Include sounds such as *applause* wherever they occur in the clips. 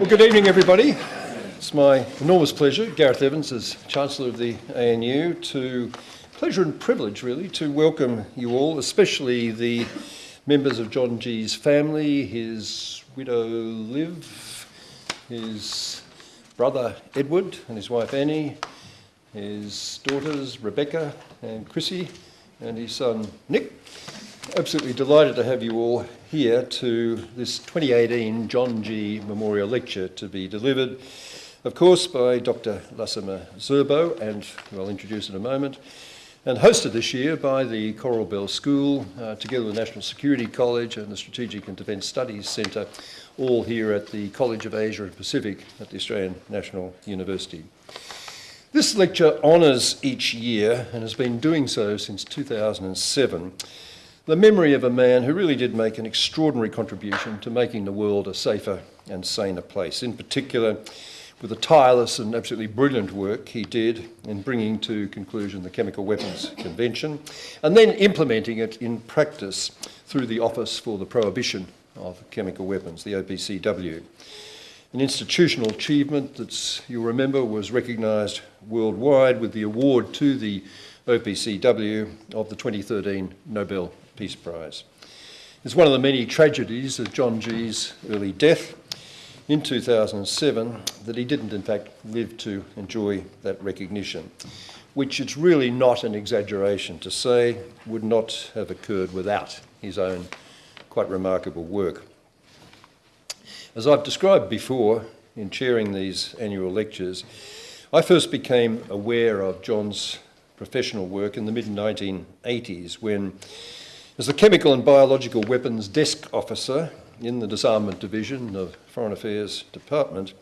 Well, good evening, everybody. It's my enormous pleasure, Gareth Evans, as Chancellor of the ANU, to pleasure and privilege, really, to welcome you all, especially the members of John Gee's family, his widow Liv, his brother Edward and his wife Annie, his daughters Rebecca and Chrissy, and his son Nick. Absolutely delighted to have you all here to this 2018 John Gee Memorial Lecture to be delivered, of course, by Dr. Lassina Zerbo, and I'll introduce in a moment, and hosted this year by the Coral Bell School, uh, together with the National Security College and the Strategic and Defence Studies Centre, all here at the College of Asia and Pacific at the Australian National University. This lecture honours each year, and has been doing so since 2007, the memory of a man who really did make an extraordinary contribution to making the world a safer and saner place, in particular with the tireless and absolutely brilliant work he did in bringing to conclusion the Chemical Weapons Convention and then implementing it in practice through the Office for the Prohibition of Chemical Weapons, the OPCW. An institutional achievement that you'll remember was recognised worldwide with the award to the OPCW of the 2013 Nobel Peace Prize. It's one of the many tragedies of John Gee's early death in 2007 that he didn't in fact live to enjoy that recognition, which it's really not an exaggeration to say would not have occurred without his own quite remarkable work. As I've described before in chairing these annual lectures, I first became aware of John's professional work in the mid-1980s when as the Chemical and Biological Weapons Desk Officer in the Disarmament Division of Foreign Affairs Department,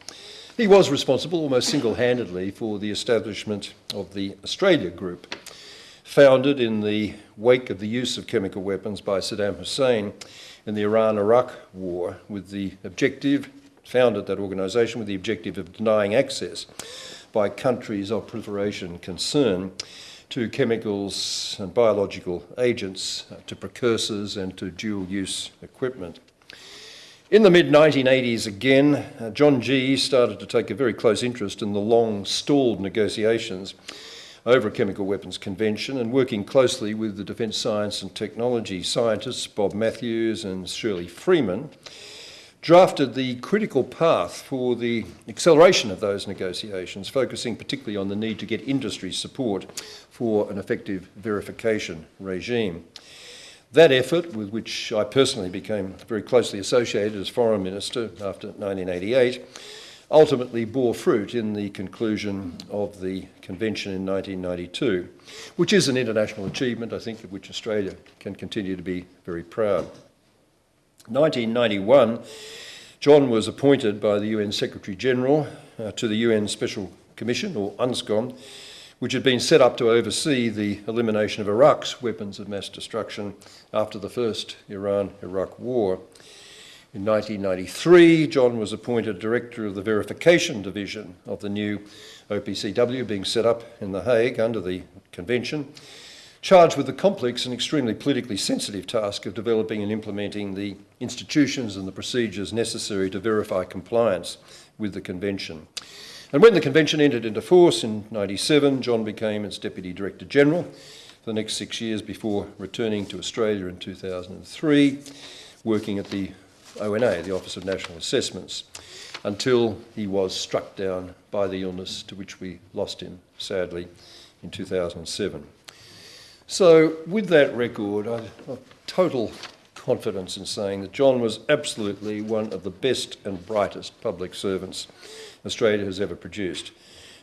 he was responsible almost single-handedly for the establishment of the Australia Group, founded in the wake of the use of chemical weapons by Saddam Hussein in the Iran-Iraq war with the objective, founded that organisation with the objective of denying access by countries of proliferation concern to chemicals and biological agents, uh, to precursors and to dual-use equipment. In the mid-1980s again, uh, John Gee started to take a very close interest in the long-stalled negotiations over a chemical weapons convention and working closely with the defence science and technology scientists Bob Mathews and Shirley Freeman, drafted the critical path for the acceleration of those negotiations, focusing particularly on the need to get industry support for an effective verification regime. That effort, with which I personally became very closely associated as Foreign Minister after 1988, ultimately bore fruit in the conclusion of the convention in 1992, which is an international achievement, I think, of which Australia can continue to be very proud. 1991, John was appointed by the UN Secretary General uh, to the UN Special Commission, or UNSCOM, which had been set up to oversee the elimination of Iraq's weapons of mass destruction after the first Iran-Iraq war. In 1993, John was appointed Director of the Verification Division of the new OPCW being set up in The Hague under the Convention, charged with the complex and extremely politically sensitive task of developing and implementing the institutions and the procedures necessary to verify compliance with the Convention. And when the Convention entered into force in 97, John became its Deputy Director General for the next six years before returning to Australia in 2003, working at the ONA, the Office of National Assessments, until he was struck down by the illness to which we lost him, sadly, in 2007. So with that record, I have total confidence in saying that John was absolutely one of the best and brightest public servants Australia has ever produced.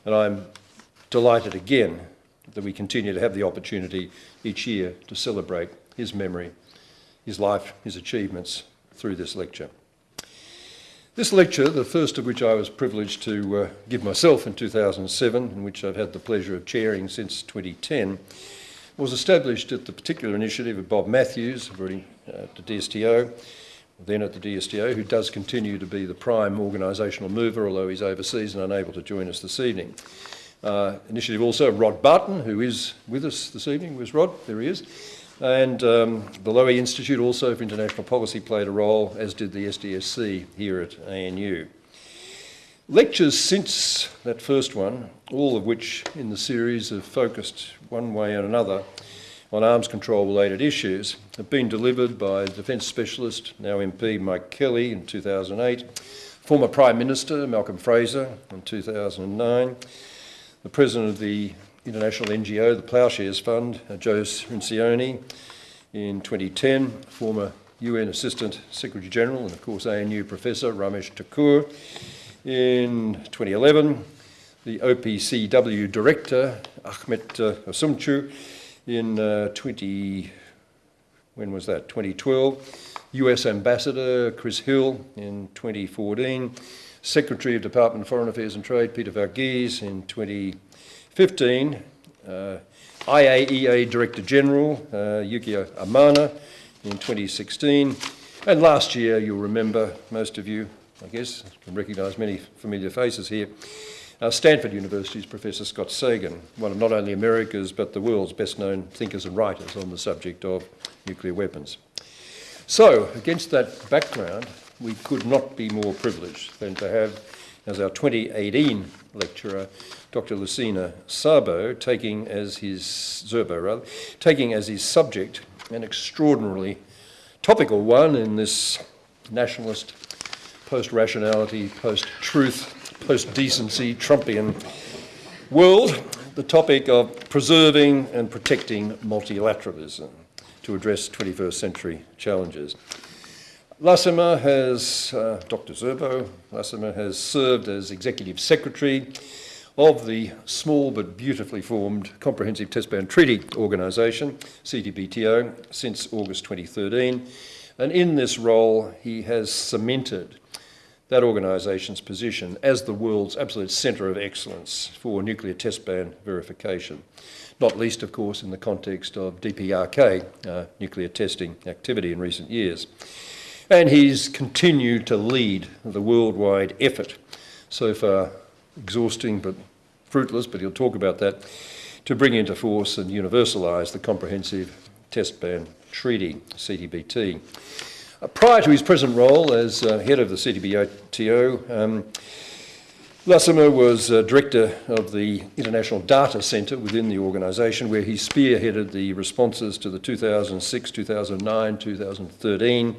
And I'm delighted again that we continue to have the opportunity each year to celebrate his memory, his life, his achievements through this lecture. This lecture, the first of which I was privileged to uh, give myself in 2007, and which I've had the pleasure of chairing since 2010, was established at the particular initiative of Bob Mathews, already uh, at the DSTO, then at the DSTO, who does continue to be the prime organisational mover, although he's overseas and unable to join us this evening. Uh, initiative also Rod Barton, who is with us this evening. Where's Rod? There he is. And um, the Lowy Institute also for International Policy played a role, as did the SDSC here at ANU. Lectures since that first one, all of which in the series have focused one way and another on arms control related issues, have been delivered by Defence Specialist, now MP Mike Kelly in 2008, former Prime Minister Malcolm Fraser in 2009, the President of the international NGO, the Ploughshares Fund, uh, Joe Cirincione, in 2010, former UN Assistant Secretary General and of course ANU Professor Ramesh Thakur. In 2011, the OPCW Director Ahmet uh, Üzümcü. In uh, 20, when was that? 2012. US Ambassador Chris Hill in 2014. Secretary of Department of Foreign Affairs and Trade Peter Varghese in 2015. Uh, IAEA Director General uh, Yukio Amano in 2016. And last year, you'll remember, most of you, I guess, can recognise many familiar faces here, uh, Stanford University's Professor Scott Sagan, one of not only America's but the world's best known thinkers and writers on the subject of nuclear weapons. So, against that background, we could not be more privileged than to have as our 2018 lecturer Dr. Lucina Szabo, taking as his Zerbo rather, taking as his subject an extraordinarily topical one in this nationalist, post-rationality, post-truth, post-decency, Trumpian world, the topic of preserving and protecting multilateralism to address 21st century challenges. Lassina has, uh, Dr. Szabo, Lassina has served as Executive Secretary of the small but beautifully formed Comprehensive Test Ban Treaty Organisation, CTBTO, since August 2013. And in this role, he has cemented that organisation's position as the world's absolute centre of excellence for nuclear test ban verification, not least, of course, in the context of DPRK, uh, nuclear testing activity in recent years. And he's continued to lead the worldwide effort so far exhausting but fruitless, but he'll talk about that, to bring into force and universalise the Comprehensive Test Ban Treaty, CTBT. Uh, prior to his present role as uh, head of the CTBTO, um, Lassina was uh, director of the International Data Centre within the organisation, where he spearheaded the responses to the 2006, 2009, 2013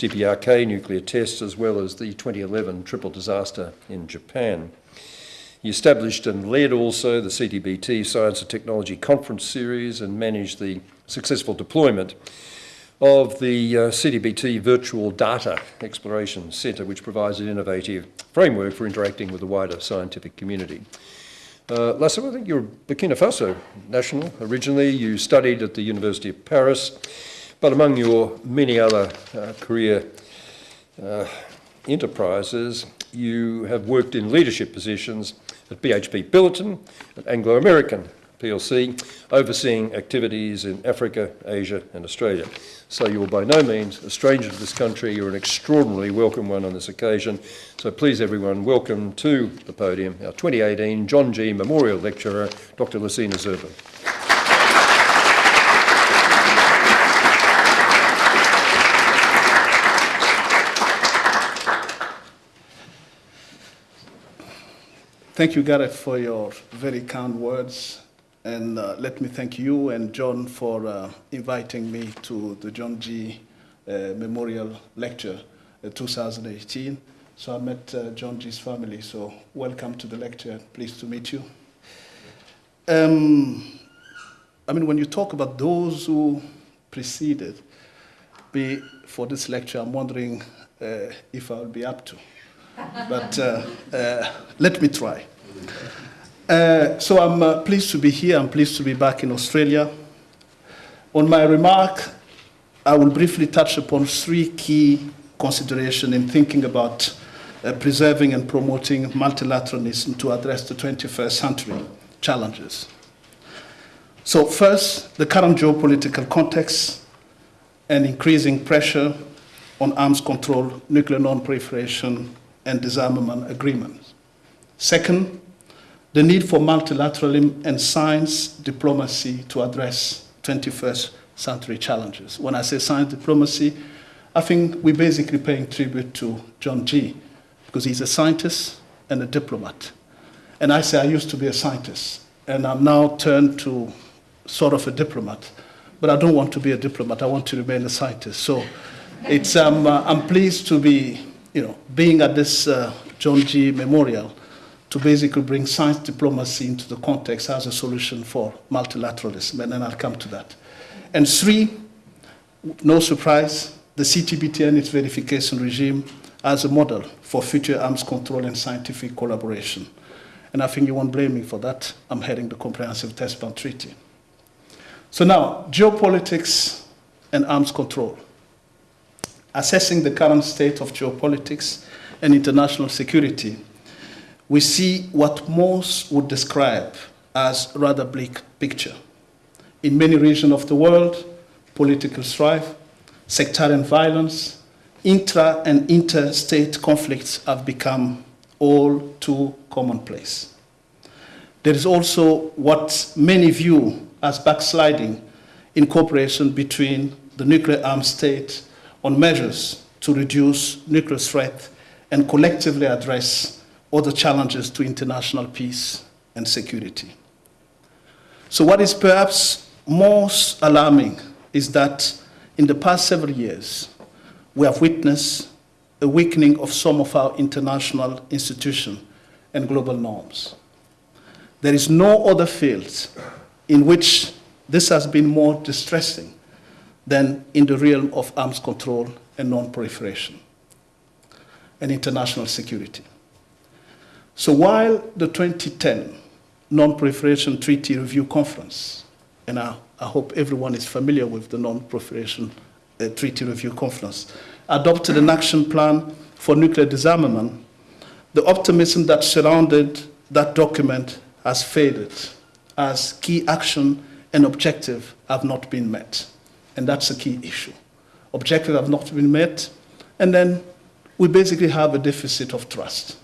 DPRK nuclear tests, as well as the 2011 triple disaster in Japan. He established and led also the CTBT Science and Technology Conference Series and managed the successful deployment of the uh, CTBT Virtual Data Exploration Centre, which provides an innovative framework for interacting with the wider scientific community. Uh, I think you're Burkina Faso national. Originally, you studied at the University of Paris, but among your many other uh, career uh, enterprises, you have worked in leadership positions at BHP Billiton, at Anglo American PLC, overseeing activities in Africa, Asia, and Australia. So you're by no means a stranger to this country. You're an extraordinarily welcome one on this occasion. So please, everyone, welcome to the podium our 2018 John Gee Memorial Lecturer, Dr. Lucina Szabo. Thank you, Gareth, for your very kind words. And uh, let me thank you and John for uh, inviting me to the John Gee uh, Memorial Lecture uh, 2018. So I met uh, John Gee's family, so welcome to the lecture. Pleased to meet you. Um, I mean, when you talk about those who preceded me for this lecture, I'm wondering uh, if I'll be up to but let me try. Uh, so I'm uh, pleased to be here. I'm pleased to be back in Australia. On my remark, I will briefly touch upon three key considerations in thinking about uh, preserving and promoting multilateralism to address the 21st century challenges. So first, the current geopolitical context and increasing pressure on arms control, nuclear non-proliferation, and disarmament agreements. Second, the need for multilateralism and science diplomacy to address 21st century challenges. When I say science diplomacy, I think we're basically paying tribute to John Gee because he's a scientist, and a diplomat. And I say I used to be a scientist, and I'm now turned to sort of a diplomat. But I don't want to be a diplomat, I want to remain a scientist. So it's, um, uh, I'm pleased to be, you know, being at this uh, John Gee Memorial to basically bring science diplomacy into the context as a solution for multilateralism, and then I'll come to that. And three, no surprise, the CTBT and its verification regime as a model for future arms control and scientific collaboration. And I think you won't blame me for that. I'm heading the Comprehensive Test Ban Treaty. So now, geopolitics and arms control. Assessing the current state of geopolitics and international security, we see what most would describe as rather bleak picture. In many regions of the world, political strife, sectarian violence, intra and interstate conflicts have become all too commonplace. There is also what many view as backsliding in cooperation between the nuclear armed state on measures to reduce nuclear threat and collectively address other challenges to international peace and security. So, what is perhaps most alarming is that in the past several years, we have witnessed a weakening of some of our international institutions and global norms. There is no other field in which this has been more distressing than in the realm of arms control and non-proliferation and international security. So while the 2010 Non-Proliferation Treaty Review Conference, and I, I hope everyone is familiar with the Non-Proliferation uh, Treaty Review Conference, adopted an action plan for nuclear disarmament, the optimism that surrounded that document has faded as key action and objective have not been met. And that's a key issue. Objectives have not been met, and then we basically have a deficit of trust.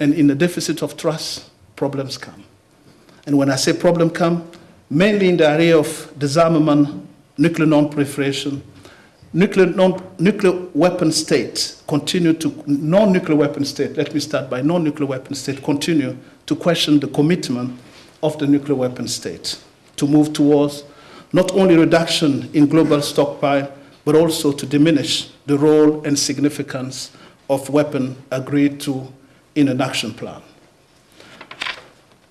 And in the deficit of trust, problems come. And when I say problem come, mainly in the area of disarmament, nuclear non-proliferation, nuclear, non, nuclear weapon states continue to, non-nuclear weapon state, let me start by non-nuclear weapon state, continue to question the commitment of the nuclear weapon state to move towards not only reduction in global stockpile, but also to diminish the role and significance of weapon agreed to in an action plan.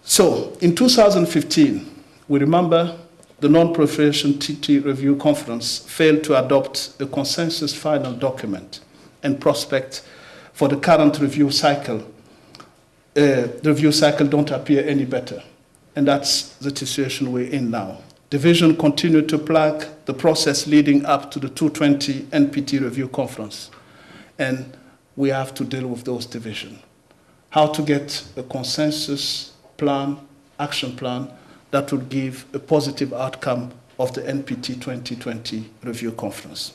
So in 2015, we remember the Non-Proliferation Treaty Review Conference failed to adopt a consensus final document and prospect for the current review cycle. Uh, the review cycle don't appear any better. And that's the situation we're in now. Division continued to plague the process leading up to the 220 NPT review conference. And we have to deal with those divisions. How to get a consensus plan, action plan, that would give a positive outcome of the NPT 2020 review conference.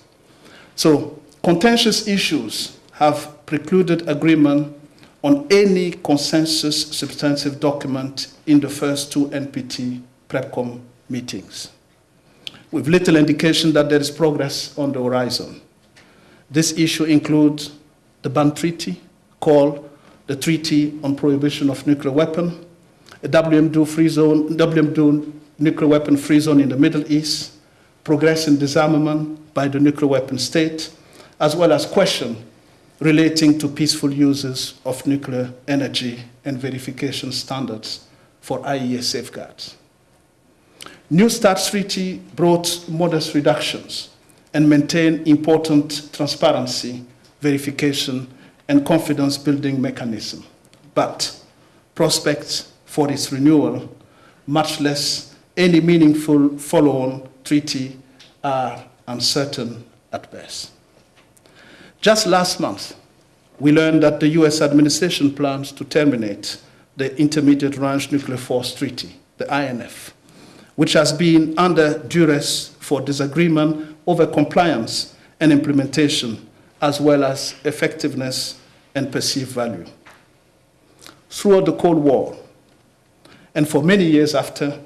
So contentious issues have precluded agreement on any consensus substantive document in the first two NPT PrepCom meetings, with little indication that there is progress on the horizon. This issue includes the Ban Treaty, called the Treaty on Prohibition of Nuclear Weapons, a WMD free zone, WMD nuclear weapon free zone in the Middle East, progress in disarmament by the nuclear weapon state, as well as question relating to peaceful uses of nuclear energy and verification standards for IAEA safeguards. New START treaty brought modest reductions and maintained important transparency, verification, and confidence building mechanism. But prospects for its renewal, much less any meaningful follow-on treaty are uncertain at best. Just last month, we learned that the US administration plans to terminate the Intermediate Range Nuclear Force Treaty, the INF, which has been under duress for disagreement over compliance and implementation, as well as effectiveness and perceived value. Throughout the Cold War, and for many years after,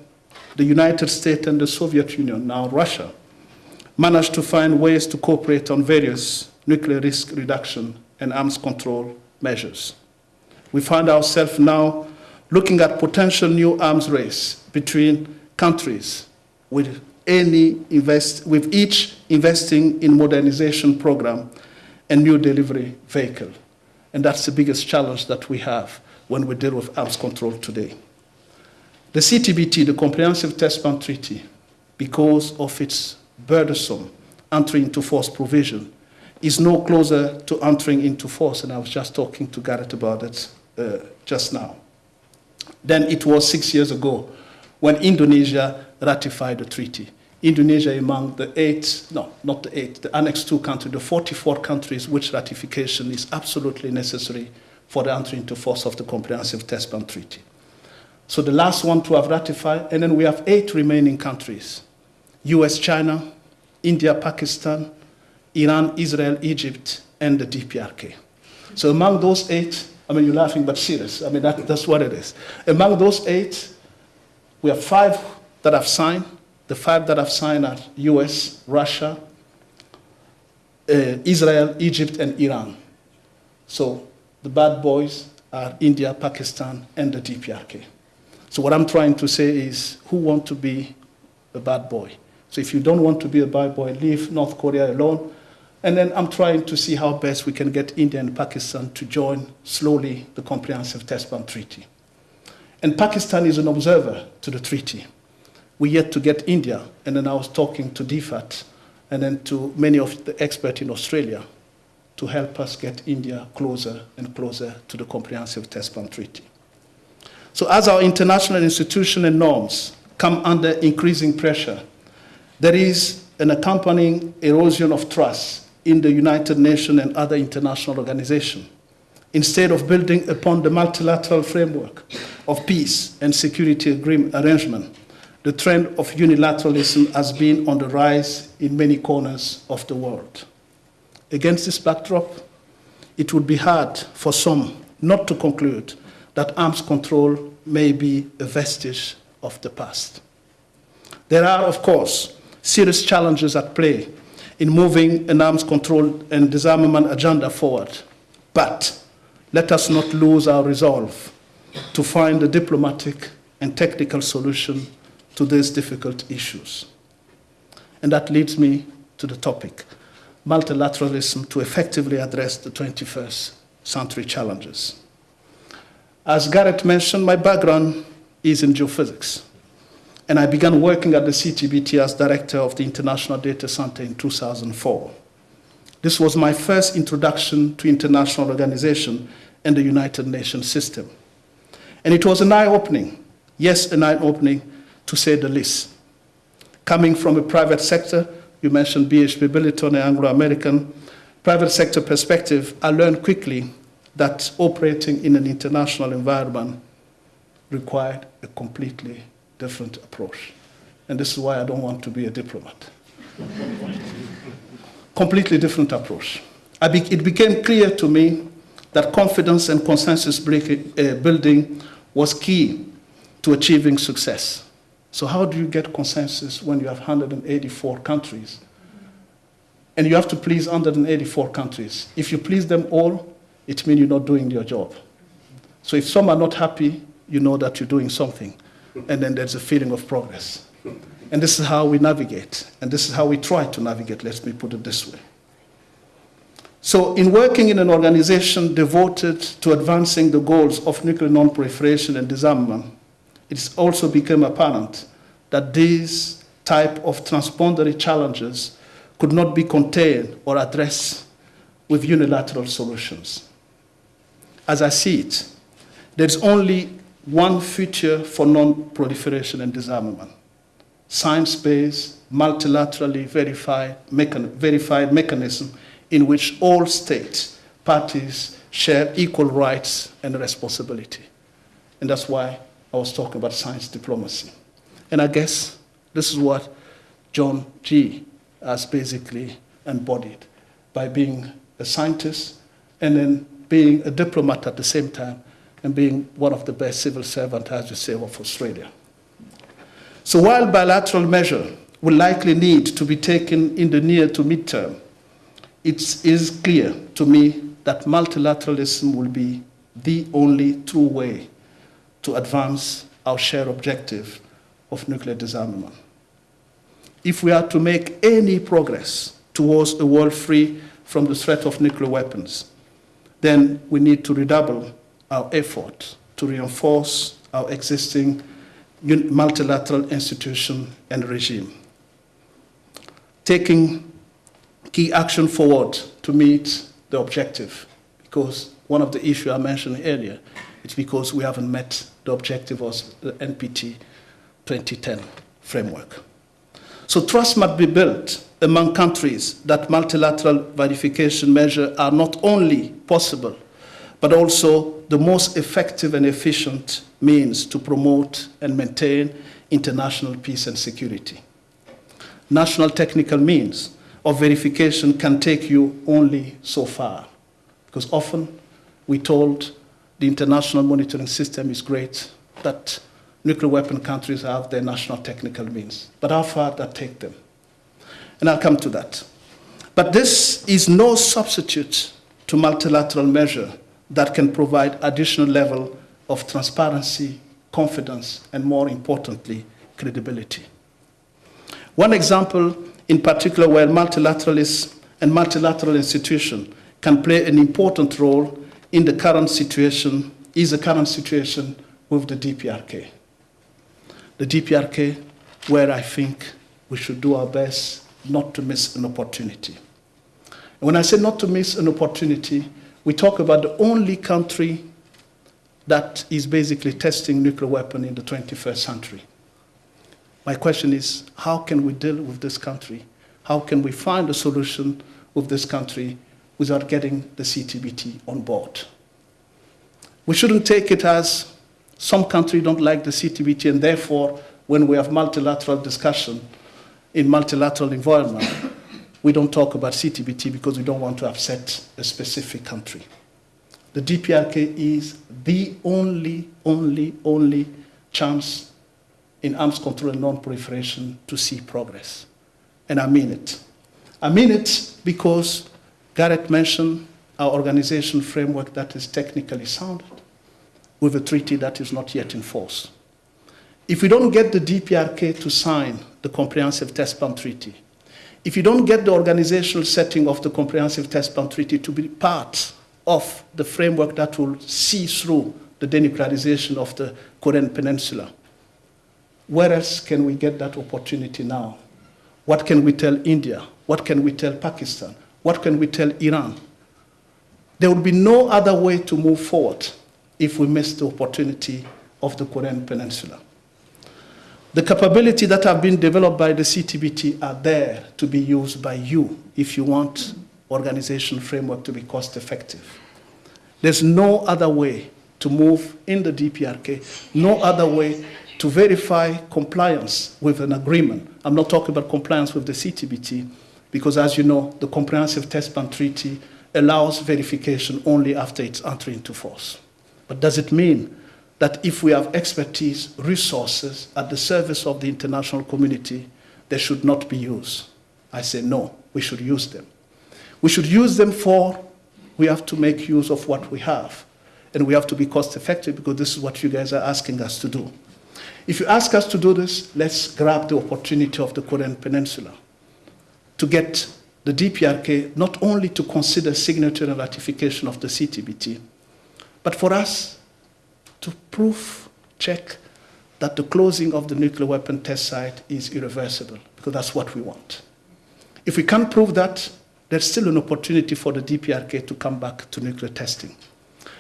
the United States and the Soviet Union, now Russia, managed to find ways to cooperate on various nuclear risk reduction and arms control measures. we find ourselves now looking at potential new arms race between countries with any invest, with each investing in modernization program and new delivery vehicle. And that's the biggest challenge that we have when we deal with arms control today. The CTBT, the Comprehensive Test Ban Treaty, because of its burdensome entry into force provision, is no closer to entering into force, and I was just talking to Gareth about it uh, just now, than it was six years ago when Indonesia ratified the treaty. Indonesia among the eight, no, not the eight, the Annex 2 countries, the 44 countries which ratification is absolutely necessary for the entry into force of the Comprehensive Test Ban Treaty. So the last one to have ratified, and then we have eight remaining countries US, China, India, Pakistan, Iran, Israel, Egypt, and the DPRK. So among those eight, I mean, you're laughing, but serious. I mean, that, that's what it is. Among those eight, we have five that have signed. The five that I've signed are US, Russia, uh, Israel, Egypt, and Iran. So the bad boys are India, Pakistan, and the DPRK. So what I'm trying to say is, who want to be a bad boy? So if you don't want to be a bad boy, leave North Korea alone. And then I'm trying to see how best we can get India and Pakistan to join slowly the Comprehensive Test Ban Treaty. And Pakistan is an observer to the treaty. We yet to get India, and then I was talking to DFAT and then to many of the experts in Australia to help us get India closer and closer to the Comprehensive Test Ban Treaty. So as our international institutions and norms come under increasing pressure, there is an accompanying erosion of trust in the United Nations and other international organizations. Instead of building upon the multilateral framework of peace and security agreement arrangement, the trend of unilateralism has been on the rise in many corners of the world. Against this backdrop, it would be hard for some not to conclude that arms control may be a vestige of the past. There are, of course, serious challenges at play in moving an arms control and disarmament agenda forward. But let us not lose our resolve to find a diplomatic and technical solution to these difficult issues. And that leads me to the topic multilateralism to effectively address the 21st century challenges. As Gareth mentioned, my background is in geophysics. And I began working at the CTBT as director of the International Data Center in 2004. This was my first introduction to international organization and the United Nations system. And it was an eye-opening, yes, an eye-opening to say the least. Coming from a private sector, you mentioned BHP Billiton and Anglo-American, private sector perspective, I learned quickly that operating in an international environment required a completely different approach. And this is why I don't want to be a diplomat. *laughs* completely different approach. Be it became clear to me that confidence and consensus uh, building was key to achieving success. So how do you get consensus when you have 184 countries? And you have to please 184 countries. If you please them all, it means you're not doing your job. So if some are not happy, you know that you're doing something. And then there's a feeling of progress. And this is how we navigate. And this is how we try to navigate, let me put it this way. So, in working in an organization devoted to advancing the goals of nuclear non-proliferation and disarmament, it's also become apparent that these type of transboundary challenges could not be contained or addressed with unilateral solutions. As I see it, there's only one future for non-proliferation and disarmament. Science-based, multilaterally verified, mechan verified mechanism in which all states, parties share equal rights and responsibility. And that's why I was talking about science diplomacy. And I guess this is what John Gee has basically embodied by being a scientist and then being a diplomat at the same time and being one of the best civil servants, as you say, of Australia. So while bilateral measure will likely need to be taken in the near to midterm, it is clear to me that multilateralism will be the only true way to advance our shared objective of nuclear disarmament. If we are to make any progress towards a world free from the threat of nuclear weapons, then we need to redouble our effort to reinforce our existing multilateral institution and regime. Taking key action forward to meet the objective, because one of the issues I mentioned earlier, it's because we haven't met the objective of the NPT 2010 framework. So trust must be built among countries that multilateral verification measures are not only possible, but also the most effective and efficient means to promote and maintain international peace and security. National technical means of verification can take you only so far, because often we told the international monitoring system is great, that nuclear weapon countries have their national technical means. But how far that take them? And I'll come to that. But this is no substitute to multilateral measure that can provide additional level of transparency, confidence, and more importantly, credibility. One example in particular where multilateralists and multilateral institutions can play an important role in the current situation is the current situation with the DPRK. The DPRK, where I think we should do our best not to miss an opportunity. And when I say not to miss an opportunity, we talk about the only country that is basically testing nuclear weapon in the 21st century. My question is, how can we deal with this country? How can we find a solution with this country without getting the CTBT on board? We shouldn't take it as some countries don't like the CTBT and therefore when we have multilateral discussion in multilateral environment, we don't talk about CTBT because we don't want to upset a specific country. The DPRK is the only, only, only chance in arms control and non-proliferation to see progress. And I mean it. I mean it because Gareth mentioned our organization framework that is technically sound with a treaty that is not yet in force. If we don't get the DPRK to sign the Comprehensive Test Ban Treaty, if you don't get the organizational setting of the Comprehensive Test Ban Treaty to be part of the framework that will see through the denuclearization of the Korean Peninsula. Where else can we get that opportunity now? What can we tell India? What can we tell Pakistan? What can we tell Iran? There will be no other way to move forward if we miss the opportunity of the Korean Peninsula. The capability that have been developed by the CTBT are there to be used by you if you want organization framework to be cost effective. There's no other way to move in the DPRK, no other way to verify compliance with an agreement. I'm not talking about compliance with the CTBT, because as you know, the Comprehensive Test Ban Treaty allows verification only after it's entry into force. But does it mean that if we have expertise, resources at the service of the international community, they should not be used? I say no, we should use them. We should use them for, we have to make use of what we have. And we have to be cost effective because this is what you guys are asking us to do. If you ask us to do this, let's grab the opportunity of the Korean Peninsula to get the DPRK not only to consider signature and ratification of the CTBT, but for us to proof check that the closing of the nuclear weapon test site is irreversible, because that's what we want. If we can't prove that, there's still an opportunity for the DPRK to come back to nuclear testing.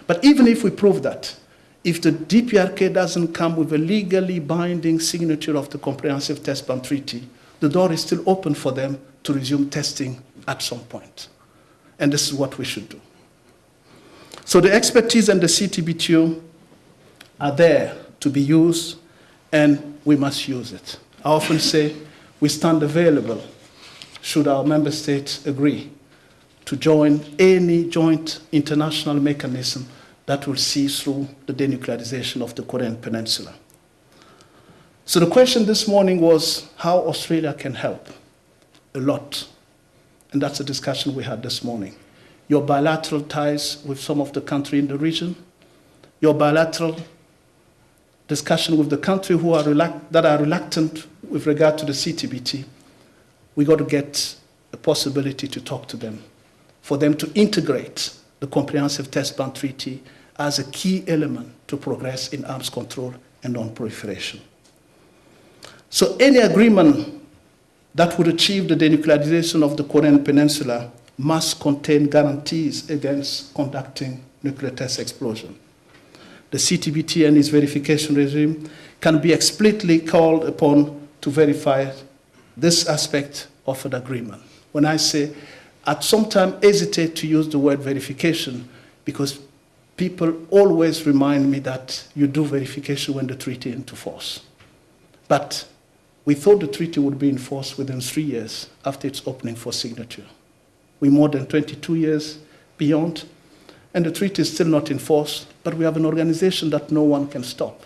But even if we prove that, if the DPRK doesn't come with a legally binding signature of the Comprehensive Test Ban Treaty, the door is still open for them to resume testing at some point. And this is what we should do. So the expertise and the CTBTO are there to be used, and we must use it. I often say we stand available should our member states agree to join any joint international mechanism that will see through the denuclearization of the Korean Peninsula. So the question this morning was how Australia can help. A lot. And that's a discussion we had this morning. Your bilateral ties with some of the country in the region, your bilateral discussion with the country who are that are reluctant with regard to the CTBT, we got to get a possibility to talk to them, for them to integrate the Comprehensive Test Ban Treaty as a key element to progress in arms control and non-proliferation. So any agreement that would achieve the denuclearization of the Korean Peninsula must contain guarantees against conducting nuclear test explosion. The CTBT and its verification regime can be explicitly called upon to verify this aspect of an agreement. When I say, at some time hesitate to use the word verification because people always remind me that you do verification when the treaty into force. But we thought the treaty would be enforced within three years after its opening for signature. We're more than 22 years beyond, and the treaty is still not enforced, but we have an organization that no one can stop.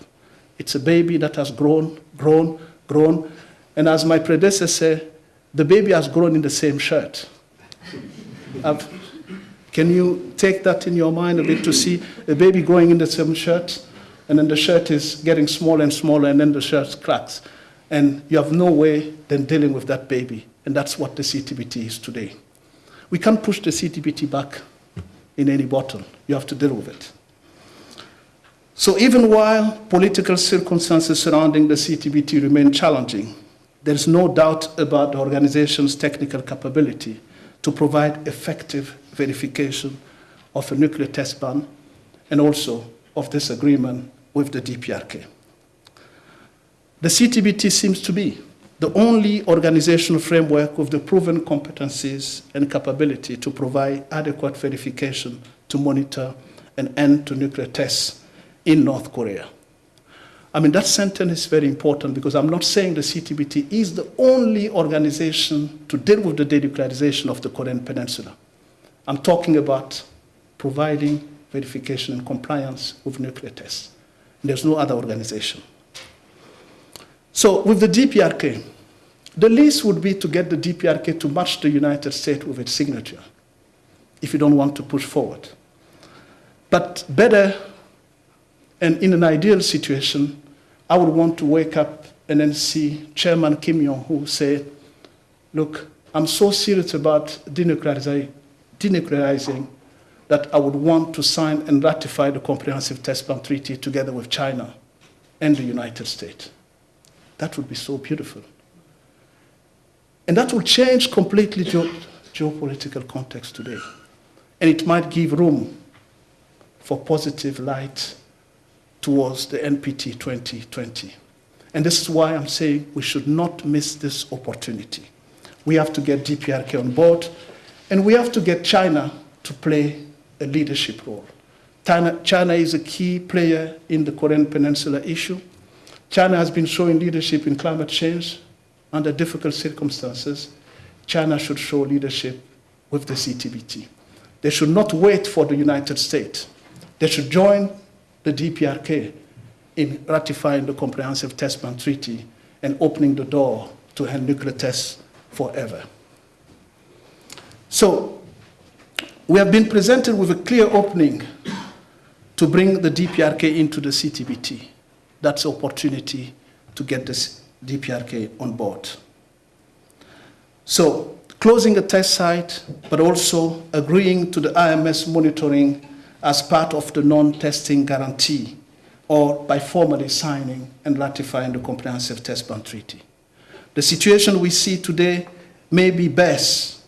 It's a baby that has grown, grown, grown, and as my predecessor said, the baby has grown in the same shirt. *laughs* Can you take that in your mind a bit to see a baby growing in the same shirt, and then the shirt is getting smaller and smaller, and then the shirt cracks, and you have no way than dealing with that baby, and that's what the CTBT is today. We can't push the CTBT back in any bottle. You have to deal with it. So even while political circumstances surrounding the CTBT remain challenging, there is no doubt about the organization's technical capability to provide effective verification of a nuclear test ban and also of this agreement with the DPRK. The CTBT seems to be the only organizational framework with the proven competencies and capability to provide adequate verification to monitor and end to nuclear tests in North Korea. I mean, that sentence is very important because I'm not saying the CTBT is the only organization to deal with the denuclearization of the Korean Peninsula. I'm talking about providing verification and compliance with nuclear tests. There's no other organization. So with the DPRK, the least would be to get the DPRK to match the United States with its signature, if you don't want to push forward. But better, and in an ideal situation, I would want to wake up and then see Chairman Kim Jong who said, look, I'm so serious about denuclearizing, denuclearizing that I would want to sign and ratify the Comprehensive Test Ban Treaty together with China and the United States. That would be so beautiful. And that will change completely ge- geopolitical context today. And it might give room for positive light towards the NPT 2020. And this is why I'm saying we should not miss this opportunity. We have to get DPRK on board, and we have to get China to play a leadership role. China, China is a key player in the Korean Peninsula issue. China has been showing leadership in climate change under difficult circumstances. China should show leadership with the CTBT. They should not wait for the United States. They should join the DPRK in ratifying the Comprehensive Test Ban Treaty and opening the door to end nuclear tests forever. So, we have been presented with a clear opening to bring the DPRK into the CTBT. That's opportunity to get this DPRK on board. So, closing a test site, but also agreeing to the IMS monitoring as part of the non-testing guarantee, or by formally signing and ratifying the Comprehensive Test Ban Treaty. The situation we see today may be best,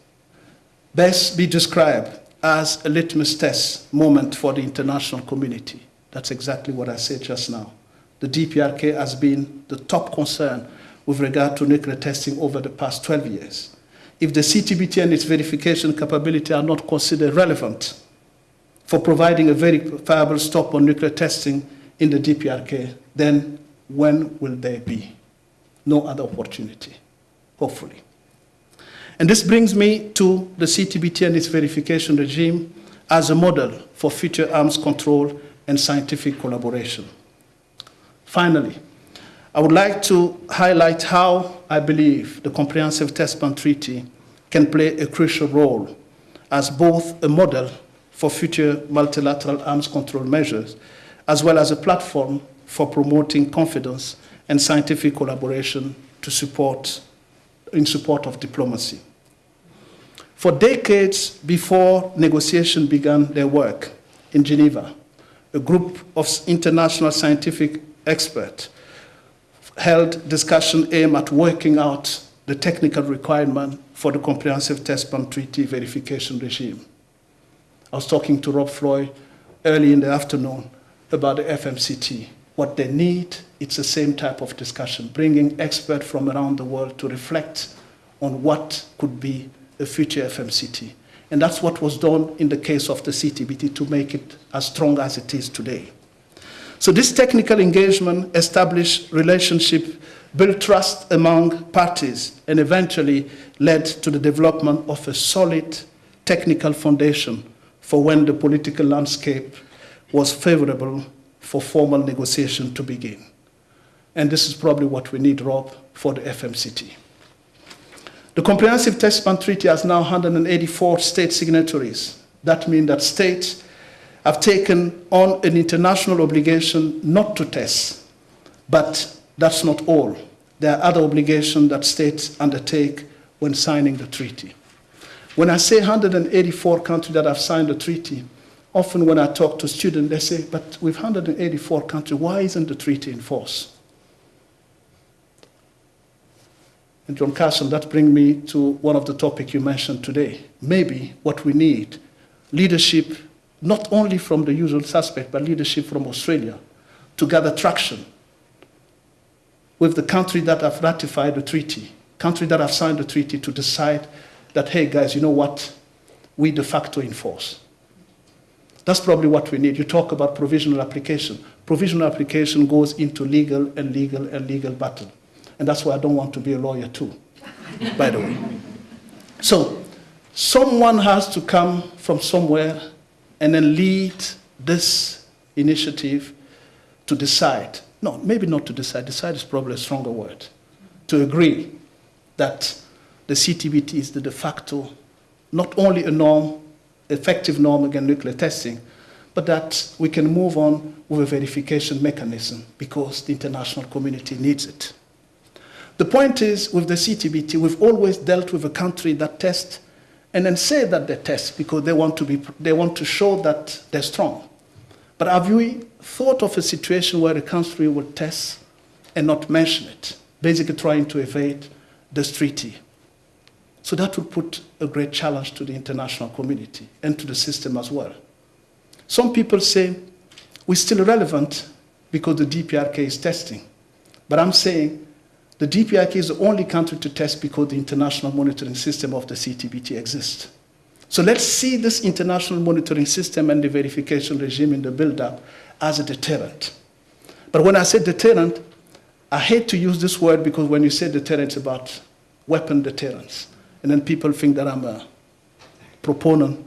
best be described as a litmus test moment for the international community. That's exactly what I said just now. The DPRK has been the top concern with regard to nuclear testing over the past 12 years. If the CTBT and its verification capability are not considered relevant for providing a verifiable stop on nuclear testing in the DPRK, then when will there be? No other opportunity, hopefully. And this brings me to the CTBT and its verification regime as a model for future arms control and scientific collaboration. Finally, I would like to highlight how I believe the Comprehensive Test Ban Treaty can play a crucial role as both a model for future multilateral arms control measures as well as a platform for promoting confidence and scientific collaboration to support, in support of diplomacy. For decades before negotiation began their work in Geneva, a group of international scientific experts held discussion aimed at working out the technical requirement for the Comprehensive Test Ban Treaty verification regime. I was talking to Rob Floyd early in the afternoon about the FMCT. What they need, it's the same type of discussion, bringing experts from around the world to reflect on what could be a future FMCT. And that's what was done in the case of the CTBT to make it as strong as it is today. So this technical engagement established relationship, built trust among parties, and eventually led to the development of a solid technical foundation for when the political landscape was favorable for formal negotiation to begin. And this is probably what we need, Rob, for the FMCT. The Comprehensive Test Ban Treaty has now 184 state signatories. That means that states have taken on an international obligation not to test. But that's not all. There are other obligations that states undertake when signing the treaty. When I say 184 countries that have signed the treaty, often when I talk to students, they say, but with 184 countries, why isn't the treaty in force? And John Carlson, that brings me to one of the topics you mentioned today. Maybe what we need, leadership, not only from the usual suspect, but leadership from Australia, to gather traction with the country that have ratified the treaty, country that have signed the treaty to decide that, hey guys, you know what, we de facto enforce. That's probably what we need. You talk about provisional application. Provisional application goes into legal and legal and legal battle. And that's why I don't want to be a lawyer too, by the way. So, someone has to come from somewhere and then lead this initiative to decide. No, maybe not to decide. Decide is probably a stronger word. To agree that the CTBT is the de facto, not only a norm, effective norm against nuclear testing, but that we can move on with a verification mechanism because the international community needs it. The point is, with the CTBT, we've always dealt with a country that tests and then say that they test because they want to, be, they want to show that they're strong. But have you thought of a situation where a country would test and not mention it, basically trying to evade this treaty? So that would put a great challenge to the international community and to the system as well. Some people say we're still relevant because the DPRK is testing. But I'm saying the DPRK is the only country to test because the international monitoring system of the CTBT exists. So let's see this international monitoring system and the verification regime in the build-up as a deterrent. But when I say deterrent, I hate to use this word because when you say deterrent, it's about weapon deterrence. And then people think that I'm a proponent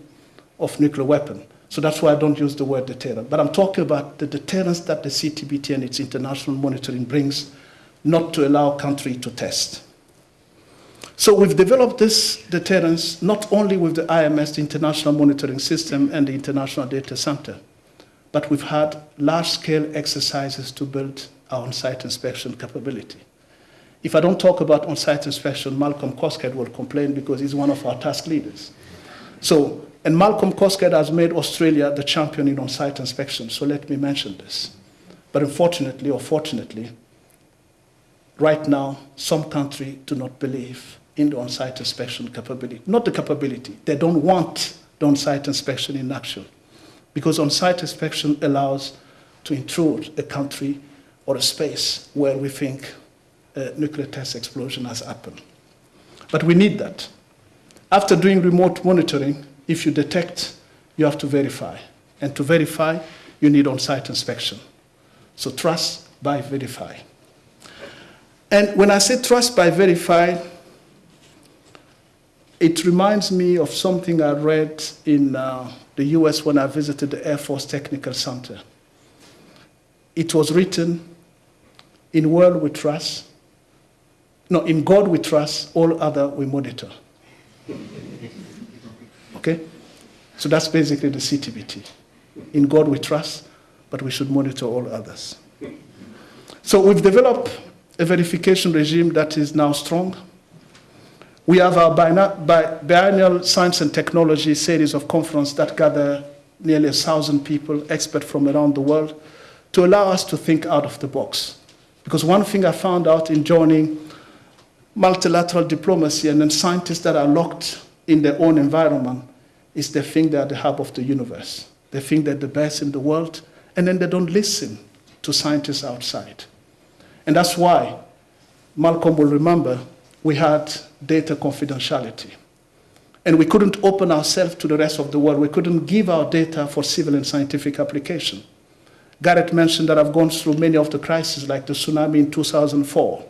of nuclear weapon. So that's why I don't use the word deterrent. But I'm talking about the deterrence that the CTBT and its international monitoring brings not to allow country to test. So we've developed this deterrence not only with the IMS, the International Monitoring System, and the International Data Center, but we've had large-scale exercises to build our on-site inspection capability. If I don't talk about on-site inspection, Malcolm Coxhead will complain because he's one of our task leaders. So, and Malcolm Coxhead has made Australia the champion in on-site inspection, so let me mention this. But unfortunately, or fortunately, right now, some countries do not believe in the on-site inspection capability. Not the capability. They don't want the on-site inspection in action. Because on-site inspection allows to intrude a country or a space where we think a nuclear test explosion has happened. But we need that. After doing remote monitoring, if you detect, you have to verify. And to verify, you need on-site inspection. So trust by verify. And when I say trust by verify, it reminds me of something I read in uh, the US when I visited the Air Force Technical Center. It was written, in world we trust, no, in God we trust, all other we monitor. *laughs* Okay? So that's basically the CTBT. In God we trust, but we should monitor all others. So we've developed a verification regime that is now strong. We have our biennial science and technology series of conference that gather nearly a thousand people, experts from around the world, to allow us to think out of the box. Because one thing I found out in joining multilateral diplomacy and then scientists that are locked in their own environment is they think they're the hub of the universe. They think they're the best in the world, and then they don't listen to scientists outside. And that's why Malcolm will remember we had data confidentiality. And we couldn't open ourselves to the rest of the world. We couldn't give our data for civil and scientific application. Gareth mentioned that I've gone through many of the crises, like the tsunami in 2004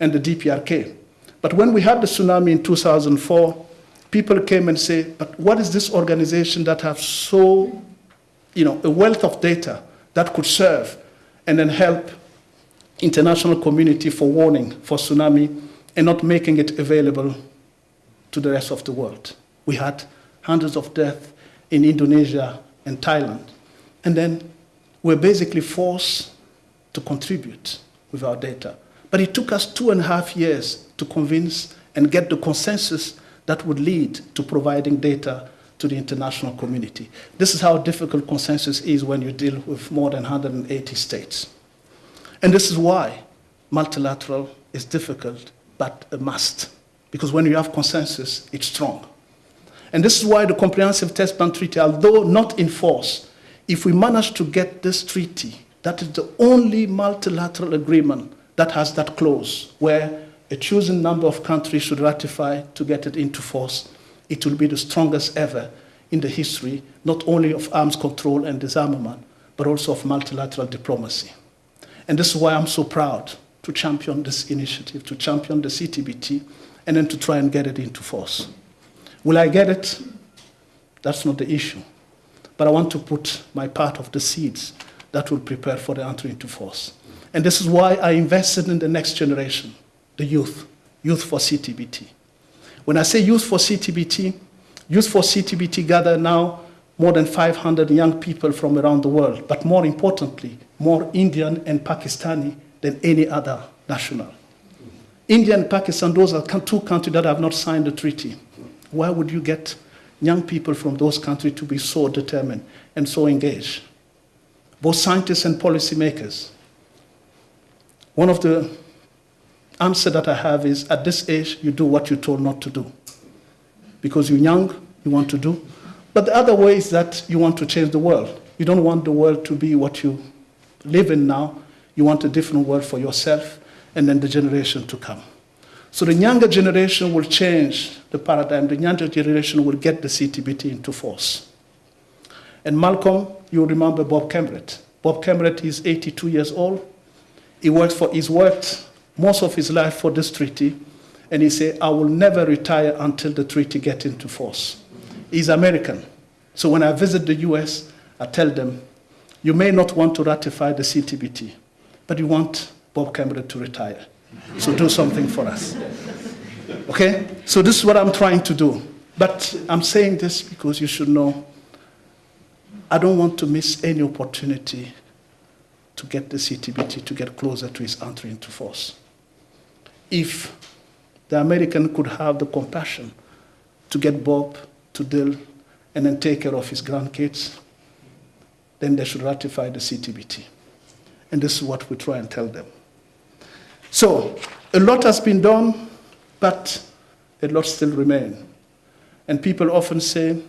and the DPRK. But when we had the tsunami in 2004, people came and said, but what is this organization that have so, you know, a wealth of data that could serve and then help international community for warning for tsunami and not making it available to the rest of the world. We had hundreds of deaths in Indonesia and Thailand. And then we're basically forced to contribute with our data. But it took us two and a half years to convince and get the consensus that would lead to providing data to the international community. This is how difficult consensus is when you deal with more than 180 states. And this is why multilateral is difficult, but a must. Because when you have consensus, it's strong. And this is why the Comprehensive Test Ban Treaty, although not in force, if we manage to get this treaty, that is the only multilateral agreement that has that clause where a chosen number of countries should ratify to get it into force, it will be the strongest ever in the history, not only of arms control and disarmament, but also of multilateral diplomacy. And this is why I'm so proud to champion this initiative, to champion the CTBT, and then to try and get it into force. Will I get it? That's not the issue. But I want to put my part of the seeds that will prepare for the entry into force. And this is why I invested in the next generation, the youth, Youth for CTBT. When I say Youth for CTBT, Youth for CTBT gather now more than 500 young people from around the world, but more importantly, more Indian and Pakistani than any other national. India and Pakistan, those are two countries that have not signed the treaty. Why would you get young people from those countries to be so determined and so engaged? Both scientists and policymakers. One of the answers that I have is at this age, you do what you're told not to do. Because you're young, you want to do. But the other way is that you want to change the world. You don't want the world to be what you live in now. You want a different world for yourself and then the generation to come. So the younger generation will change the paradigm. The younger generation will get the CTBT into force. And Malcolm, you remember Bob Cambrett. Bob Cambrett is 82 years old. He works for, he's worked most of his life for this treaty, and he said, I will never retire until the treaty gets into force. He's American. So when I visit the US, I tell them, you may not want to ratify the CTBT, but you want Bob Cambrett to retire. So do something for us. Okay? So this is what I'm trying to do. But I'm saying this because you should know I don't want to miss any opportunity to get the CTBT to get closer to its entry into force. If the American could have the compassion to get Bob to deal and then take care of his grandkids, then they should ratify the CTBT. And this is what we try and tell them. So a lot has been done, but a lot still remains. And people often say,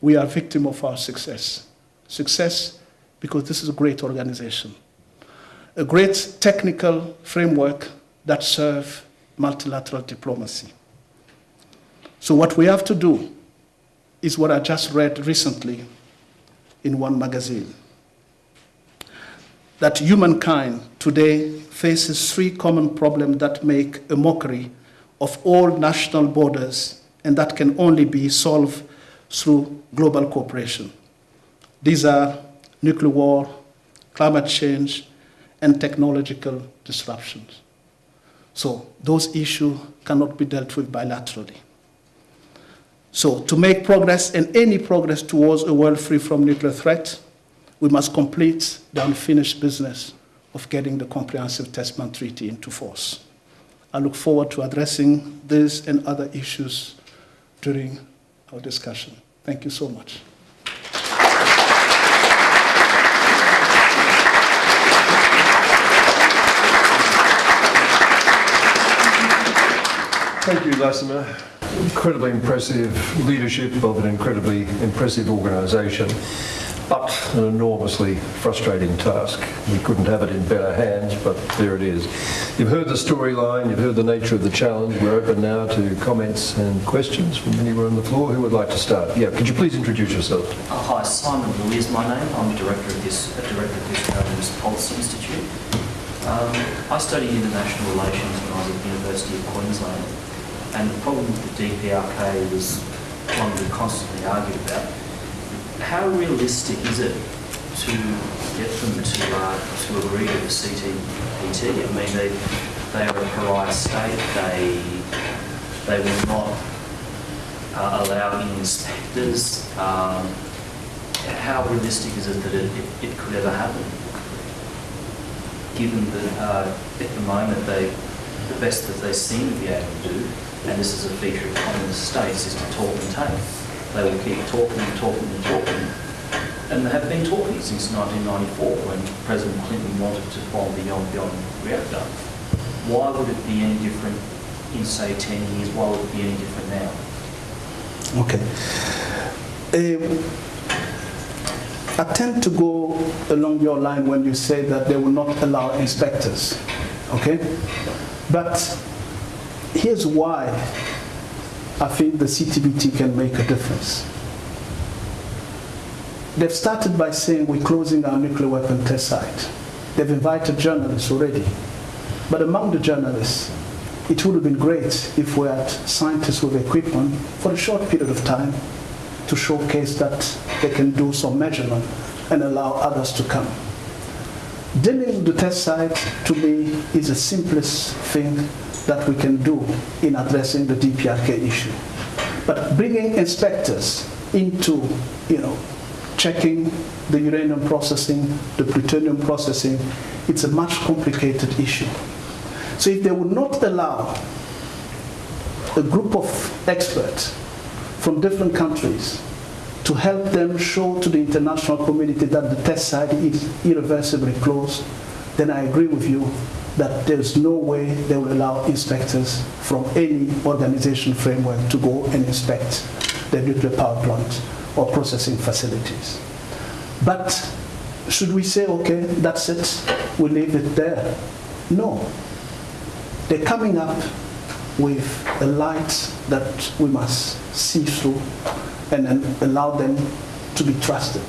we are victim of our success. Success because this is a great organization. A great technical framework that serves multilateral diplomacy. So what we have to do is what I just read recently in one magazine that humankind today faces three common problems that make a mockery of all national borders and that can only be solved through global cooperation. These are nuclear war, climate change, and technological disruptions. So those issues cannot be dealt with bilaterally. So to make progress and any progress towards a world free from nuclear threat, we must complete the unfinished business of getting the Comprehensive Test Ban Treaty into force. I look forward to addressing this and other issues during our discussion. Thank you so much. Thank you, Lassina. Incredibly impressive leadership of an incredibly impressive organisation, but an enormously frustrating task. We couldn't have it in better hands, but there it is. You've heard the storyline, you've heard the nature of the challenge. We're open now to comments and questions from anyone on the floor. Who would like to start? Yeah, could you please introduce yourself? Uh, hi, Simon Louis is my name. I'm a director of this, a director of this Australian Policy Institute. Um, I studied international relations when I was at the University of Queensland, and the problem with the DPRK was one we constantly argued about. How realistic is it to get them to uh, to agree to the CTBT? I mean, they they are a pariah state. They they will not uh, allow inspectors. Um, how realistic is it that it, it, it could ever happen? Given that uh, at the moment they, the best that they seem to be able to do, and this is a feature of communist states, is to talk and take. They will keep talking and talking and talking, and they have been talking since 1994 when President Clinton wanted to form the Yongbyon reactor. Why would it be any different in say 10 years? Why would it be any different now? Okay. Um, I tend to go along your line when you say that they will not allow inspectors. Okay? But here's why I think the CTBT can make a difference. They've started by saying we're closing our nuclear weapon test site. They've invited journalists already. But among the journalists, it would have been great if we had scientists with equipment for a short period of time to showcase that they can do some measurement and allow others to come. Dealing with the test site, to me, is the simplest thing that we can do in addressing the DPRK issue. But bringing inspectors into, you know, checking the uranium processing, the plutonium processing, it's a much complicated issue. So if they would not allow a group of experts from different countries to help them show to the international community that the test site is irreversibly closed, then I agree with you that there's no way they will allow inspectors from any organization framework to go and inspect the nuclear power plant or processing facilities. But should we say, okay, that's it, we leave it there? No. They're coming up with a light that we must see through and then allow them to be trusted.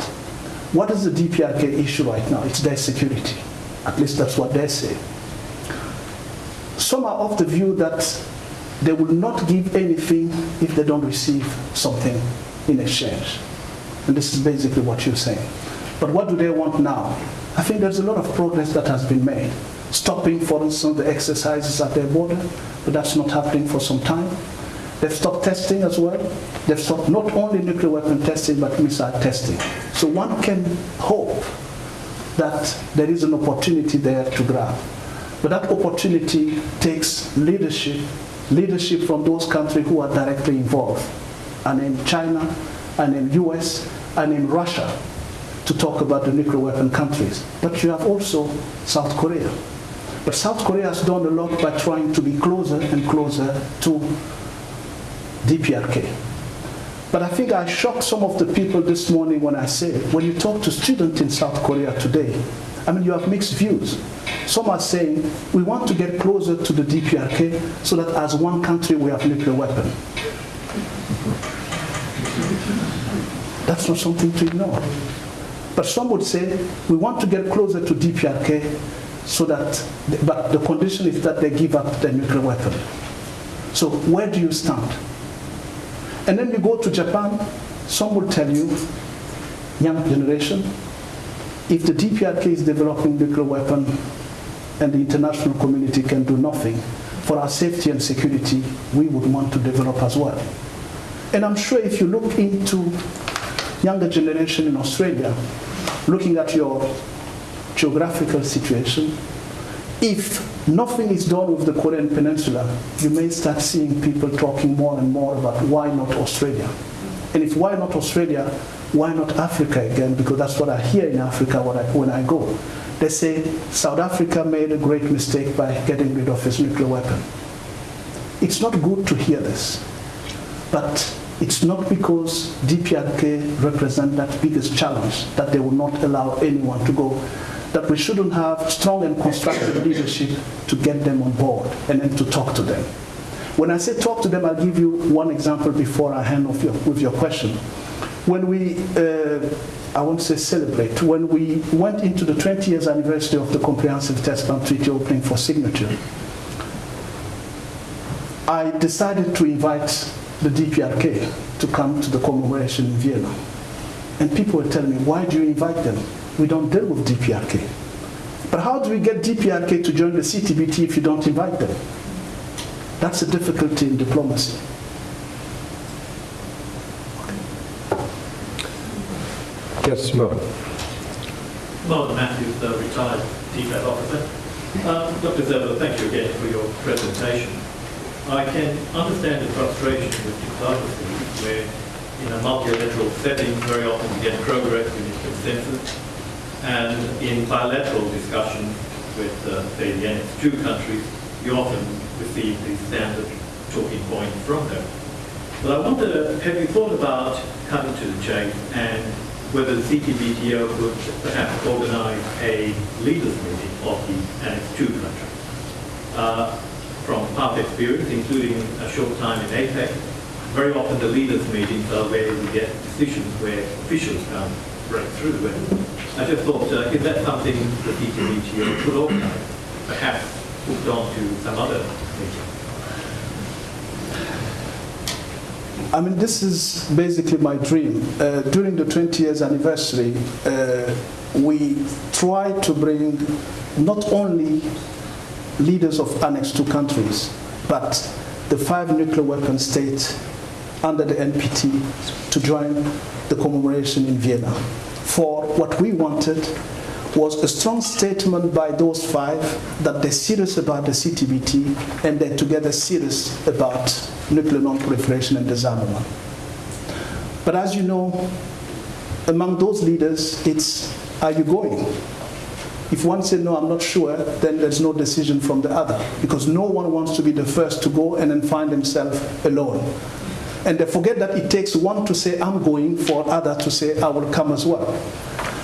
What is the DPRK issue right now? It's their security. At least that's what they say. Some are of the view that they will not give anything if they don't receive something in exchange. And this is basically what you're saying. But what do they want now? I think there's a lot of progress that has been made. Stopping, for instance, the exercises at their border, but that's not happening for some time. They've stopped testing as well. They've stopped not only nuclear weapon testing, but missile testing. So one can hope that there is an opportunity there to grab. But that opportunity takes leadership, leadership from those countries who are directly involved, and in China, and in US, and in Russia, to talk about the nuclear weapon countries. But you have also South Korea. But South Korea has done a lot by trying to be closer and closer to DPRK. But I think I shocked some of the people this morning when I said, when you talk to students in South Korea today, I mean, you have mixed views. Some are saying, we want to get closer to the DPRK so that as one country we have nuclear weapon. That's not something to ignore. But some would say, we want to get closer to DPRK so that, but the condition is that they give up their nuclear weapon. So where do you stand? And then you go to Japan, some will tell you, young generation, if the DPRK is developing nuclear weapon and the international community can do nothing, for our safety and security, we would want to develop as well. And I'm sure if you look into younger generation in Australia, looking at your geographical situation, if nothing is done with the Korean Peninsula, you may start seeing people talking more and more about why not Australia. And if why not Australia, why not Africa again? Because that's what I hear in Africa when I, when I go. They say South Africa made a great mistake by getting rid of its nuclear weapon. It's not good to hear this, but it's not because DPRK represent that biggest challenge that they will not allow anyone to go that we shouldn't have strong and constructive leadership to get them on board and then to talk to them. When I say talk to them, I'll give you one example before I hand off your, with your question. When we, uh, I won't say celebrate, when we went into the 20 years anniversary of the Comprehensive Test Ban Treaty opening for signature, I decided to invite the DPRK to come to the commemoration in Vienna. And people were telling me, why do you invite them? we don't deal with DPRK. But how do we get DPRK to join the CTBT if you don't invite them? That's a difficulty in diplomacy. Yes, Mark. Martin Mathews, the retired DFAT officer. Um, Dr. Zerbo, thank you again for your presentation. I can understand the frustration with diplomacy where in a multilateral setting very often you get progress, get consensus, and in bilateral discussions with, uh, say, the Annex 2 countries, you often receive the standard talking point from them. But I wonder, have you thought about cutting to the chase and whether the CTBTO could perhaps organize a leaders meeting of the Annex 2 countries? Uh, from past experience, including a short time in APEC, very often the leaders meetings are where we get decisions where officials can't break through. And I just thought, uh, is that something the CTBTO could organise, perhaps hooked on to some other meeting? I mean, this is basically my dream. Uh, during the 20 years anniversary, uh, we try to bring not only leaders of Annex 2 countries, but the five nuclear weapon states under the NPT to join the commemoration in Vienna for what we wanted was a strong statement by those five that they're serious about the CTBT and they're together serious about nuclear non-proliferation and disarmament. But as you know, among those leaders, it's are you going? If one said, no, I'm not sure, then there's no decision from the other because no one wants to be the first to go and then find himself alone. And they forget that it takes one to say, I'm going, for other to say, I will come as well.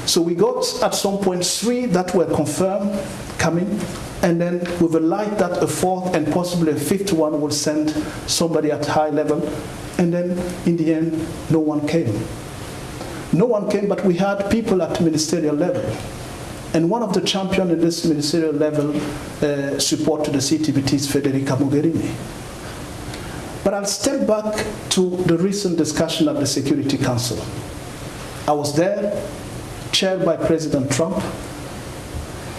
So we got at some point three that were confirmed coming, and then with a light that a fourth and possibly a fifth one will send somebody at high level, and then in the end, no one came. No one came, but we had people at ministerial level. And one of the champions in this ministerial level uh, support to the CTBT is Federica Mogherini. But I'll step back to the recent discussion at the Security Council. I was there, chaired by President Trump.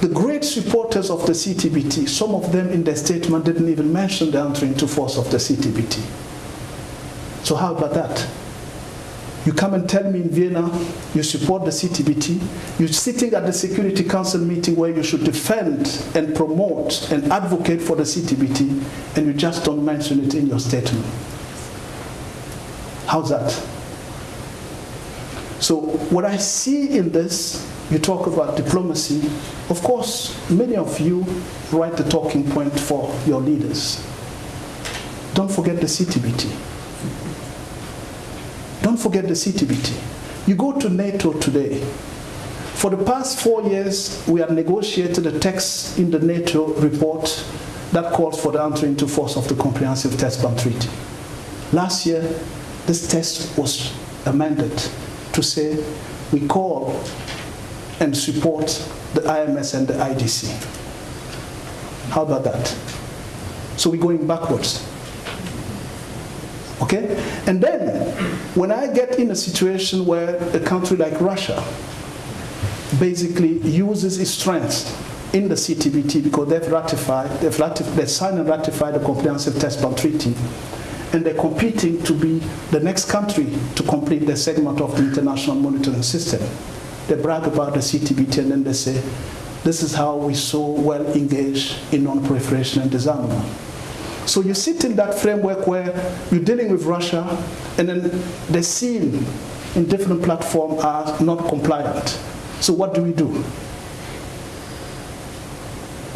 The great supporters of the CTBT, some of them in their statement didn't even mention the entry into force of the CTBT. So how about that? You come and tell me in Vienna you support the CTBT. You're sitting at the Security Council meeting where you should defend and promote and advocate for the CTBT, and you just don't mention it in your statement. How's that? So, what I see in this, you talk about diplomacy. Of course, many of you write the talking point for your leaders. Don't forget the CTBT. Don't forget the CTBT. You go to NATO today. For the past four years, we have negotiated a text in the NATO report that calls for the entry into force of the Comprehensive Test Ban Treaty. Last year, this text was amended to say we call and support the IMS and the IDC. How about that? So we're going backwards. Okay? And then, when I get in a situation where a country like Russia basically uses its strength in the CTBT because they've ratified, they've, ratified, they've signed and ratified the Comprehensive Test Ban Treaty, and they're competing to be the next country to complete the segment of the international monitoring system. they brag about the CTBT and then they say, this is how we so well engage in non-proliferation and disarmament. So you sit in that framework where you're dealing with Russia and then they're seen in different platforms as not compliant. So what do we do?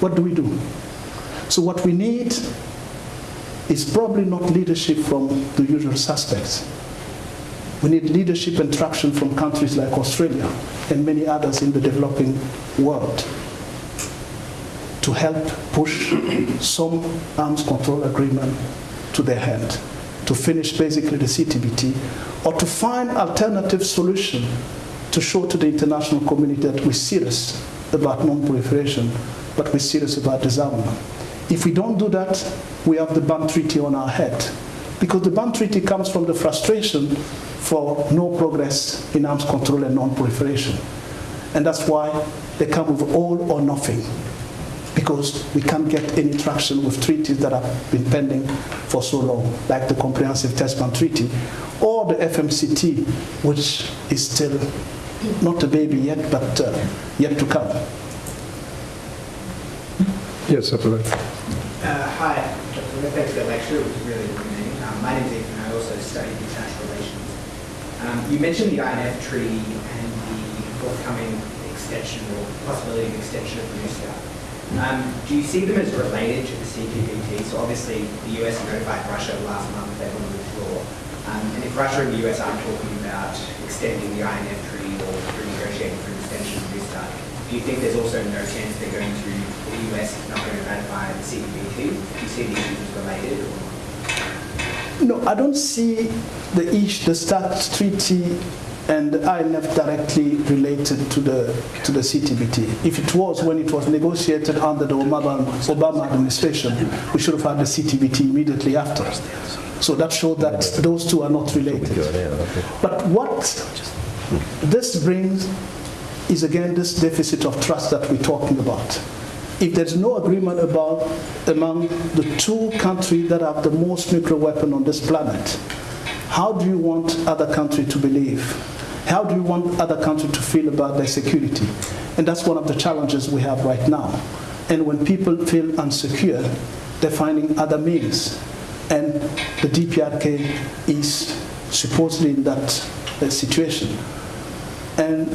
What do we do? So what we need is probably not leadership from the usual suspects. We need leadership and traction from countries like Australia and many others in the developing world to help push some arms control agreement to their hand, to finish basically the CTBT, or to find alternative solution to show to the international community that we're serious about non-proliferation, but we're serious about disarmament. If we don't do that, we have the Ban Treaty on our head. Because the Ban Treaty comes from the frustration for no progress in arms control and non-proliferation. And that's why they come with all or nothing. Because we can't get any traction with treaties that have been pending for so long, like the Comprehensive Test Ban Treaty or the FMCT, which is still not a baby yet, but uh, yet to come. Yes, absolutely. Hi. Thanks for the lecture, it was really illuminating. Um, My name is Ethan, I also study international relations. Um, You mentioned the INF Treaty and the forthcoming extension or possibility of extension of New START. Um, Do you see them as related to the CTBT? So obviously, the US notified Russia last month that they want to withdraw. Um, And if Russia and the US aren't talking about extending the INF Treaty or renegotiating for an extension of New START, do you think there's also no chance they're going to, the US is not going to ratify the? Do you see these issues related or? No, I don't see the ish, the START treaty and the INF directly related to the to the CTBT. If it was when it was negotiated under the Obama, Obama administration, we should have had the CTBT immediately after. So that showed that those two are not related. But what this brings is again this deficit of trust that we're talking about. If there's no agreement about among the two countries that have the most nuclear weapon on this planet, how do you want other countries to believe? How do you want other countries to feel about their security? And that's one of the challenges we have right now. And when people feel unsecure, they're finding other means. And the DPRK is supposedly in that situation. And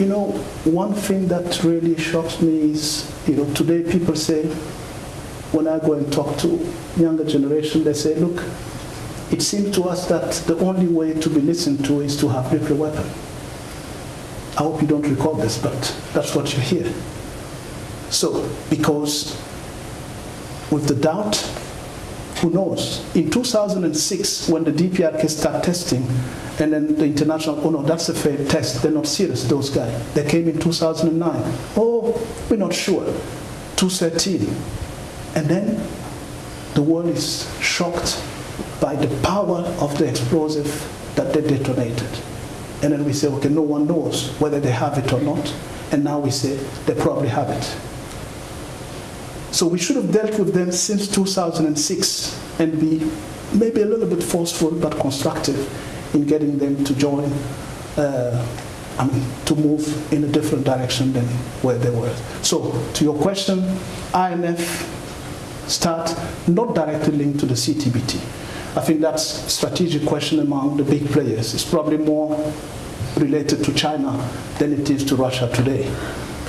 you know, one thing that really shocks me is, you know, today people say, when I go and talk to younger generation, they say, look, it seems to us that the only way to be listened to is to have nuclear weapon. I hope you don't recall this, but that's what you hear. So, because with the doubt, who knows? In 2006, when the DPRK started testing, and then the international, oh no, that's a fair test, they're not serious, those guys. They came in 2009. Oh, we're not sure. 2013. And then the world is shocked by the power of the explosive that they detonated. And then we say, okay, no one knows whether they have it or not. And now we say they probably have it. So we should have dealt with them since 2006 and be maybe a little bit forceful but constructive in getting them to join, uh, I mean, to move in a different direction than where they were. So to your question, INF start not directly linked to the CTBT. I think that's strategic question among the big players. It's probably more related to China than it is to Russia today.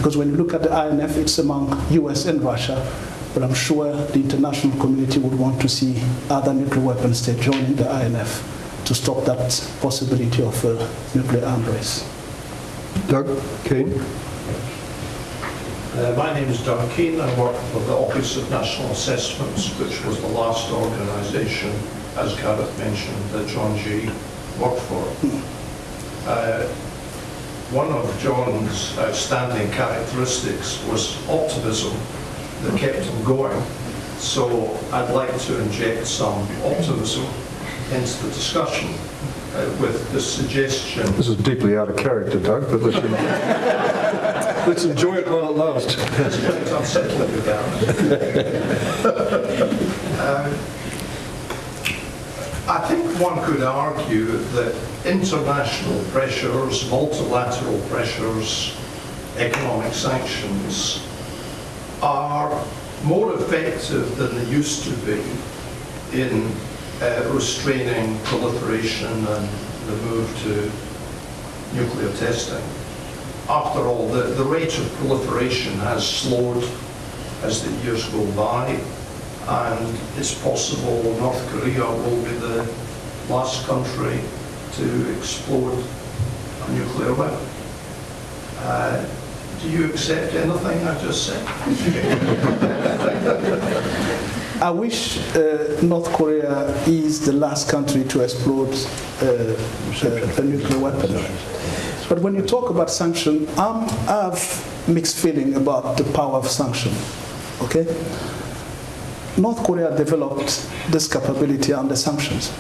Because when you look at the INF, it's among US and Russia, but I'm sure the international community would want to see other nuclear weapon states joining the INF to stop that possibility of a nuclear arms race. Doug Keane. Uh, my name is Doug Keane. I work for the Office of National Assessments, which was the last organisation, as Gareth mentioned, that John Gee worked for. Uh, one of John's outstanding characteristics was optimism that kept him going. So I'd like to inject some optimism into the discussion uh, with the suggestion This is deeply out of character, Doug, but let's, *laughs* let's enjoy it while it lasts. It's *laughs* unsettling with that. Um, I think one could argue that international pressures, multilateral pressures, economic sanctions are more effective than they used to be in uh, restraining proliferation and the move to nuclear testing. After all, the, the rate of proliferation has slowed as the years go by, and it's possible North Korea will be the last country to explode a nuclear weapon. Uh, do you accept anything I just said? *laughs* I wish uh, North Korea is the last country to explode uh, uh, a nuclear weapon. But when you talk about sanction, I'm, I have mixed feeling about the power of sanction. Okay, North Korea developed this capability under sanctions.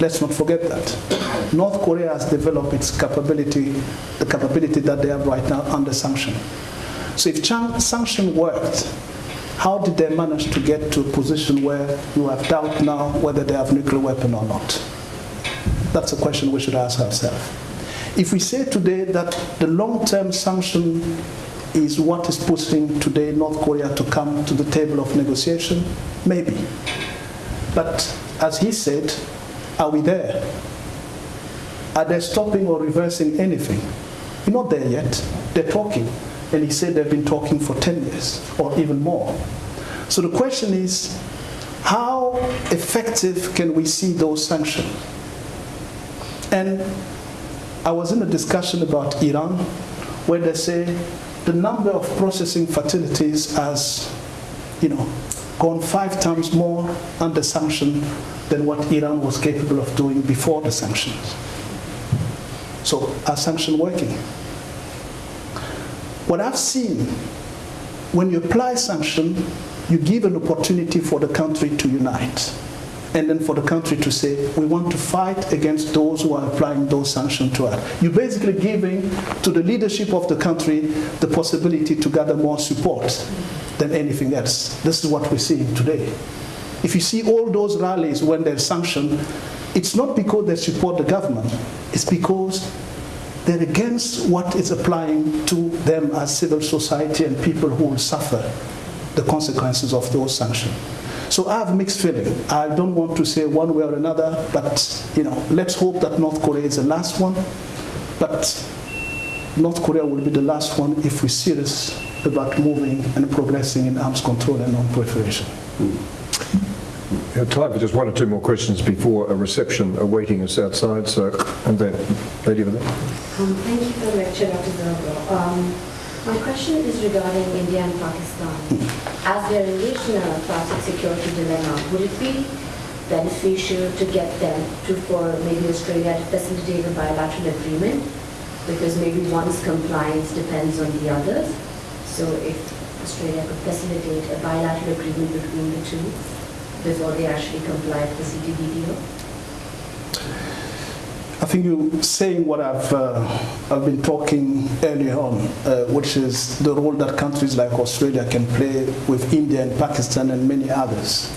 Let's not forget that. North Korea has developed its capability, the capability that they have right now under sanction. So if sanction worked, how did they manage to get to a position where you have doubt now whether they have nuclear weapon or not? That's a question we should ask ourselves. If we say today that the long-term sanction is what is pushing today North Korea to come to the table of negotiation, maybe. But as he said, are we there? Are they stopping or reversing anything? We're not there yet. They're talking. And he said they've been talking for 10 years or even more. So the question is, how effective can we see those sanctions? And I was in a discussion about Iran where they say the number of processing facilities has, you know, gone five times more under sanction than what Iran was capable of doing before the sanctions. So are sanctions working? What I've seen, when you apply sanction, you give an opportunity for the country to unite. And then for the country to say, we want to fight against those who are applying those sanctions to us. You're basically giving to the leadership of the country the possibility to gather more support than anything else. This is what we're seeing today. If you see all those rallies when they're sanctioned, it's not because they support the government, it's because they're against what is applying to them as civil society and people who will suffer the consequences of those sanctions. So I have mixed feeling. I don't want to say one way or another, but you know, let's hope that North Korea is the last one. But North Korea will be the last one if we're serious about moving and progressing in arms control and non-proliferation. We have time for just one or two more questions before a reception awaiting us outside. So, and then, lady over there. Um, Thank you for the lecture, Dr. Zerbo. My question is regarding India and Pakistan. As they are engaged in a classic security dilemma, would it be beneficial to get them to, for maybe Australia to facilitate a bilateral agreement? Because maybe one's compliance depends on the others. So if Australia could facilitate a bilateral agreement between the two before they actually comply with the CTBTO? I think you're saying what I've uh, I've been talking earlier on, uh, which is the role that countries like Australia can play with India and Pakistan and many others.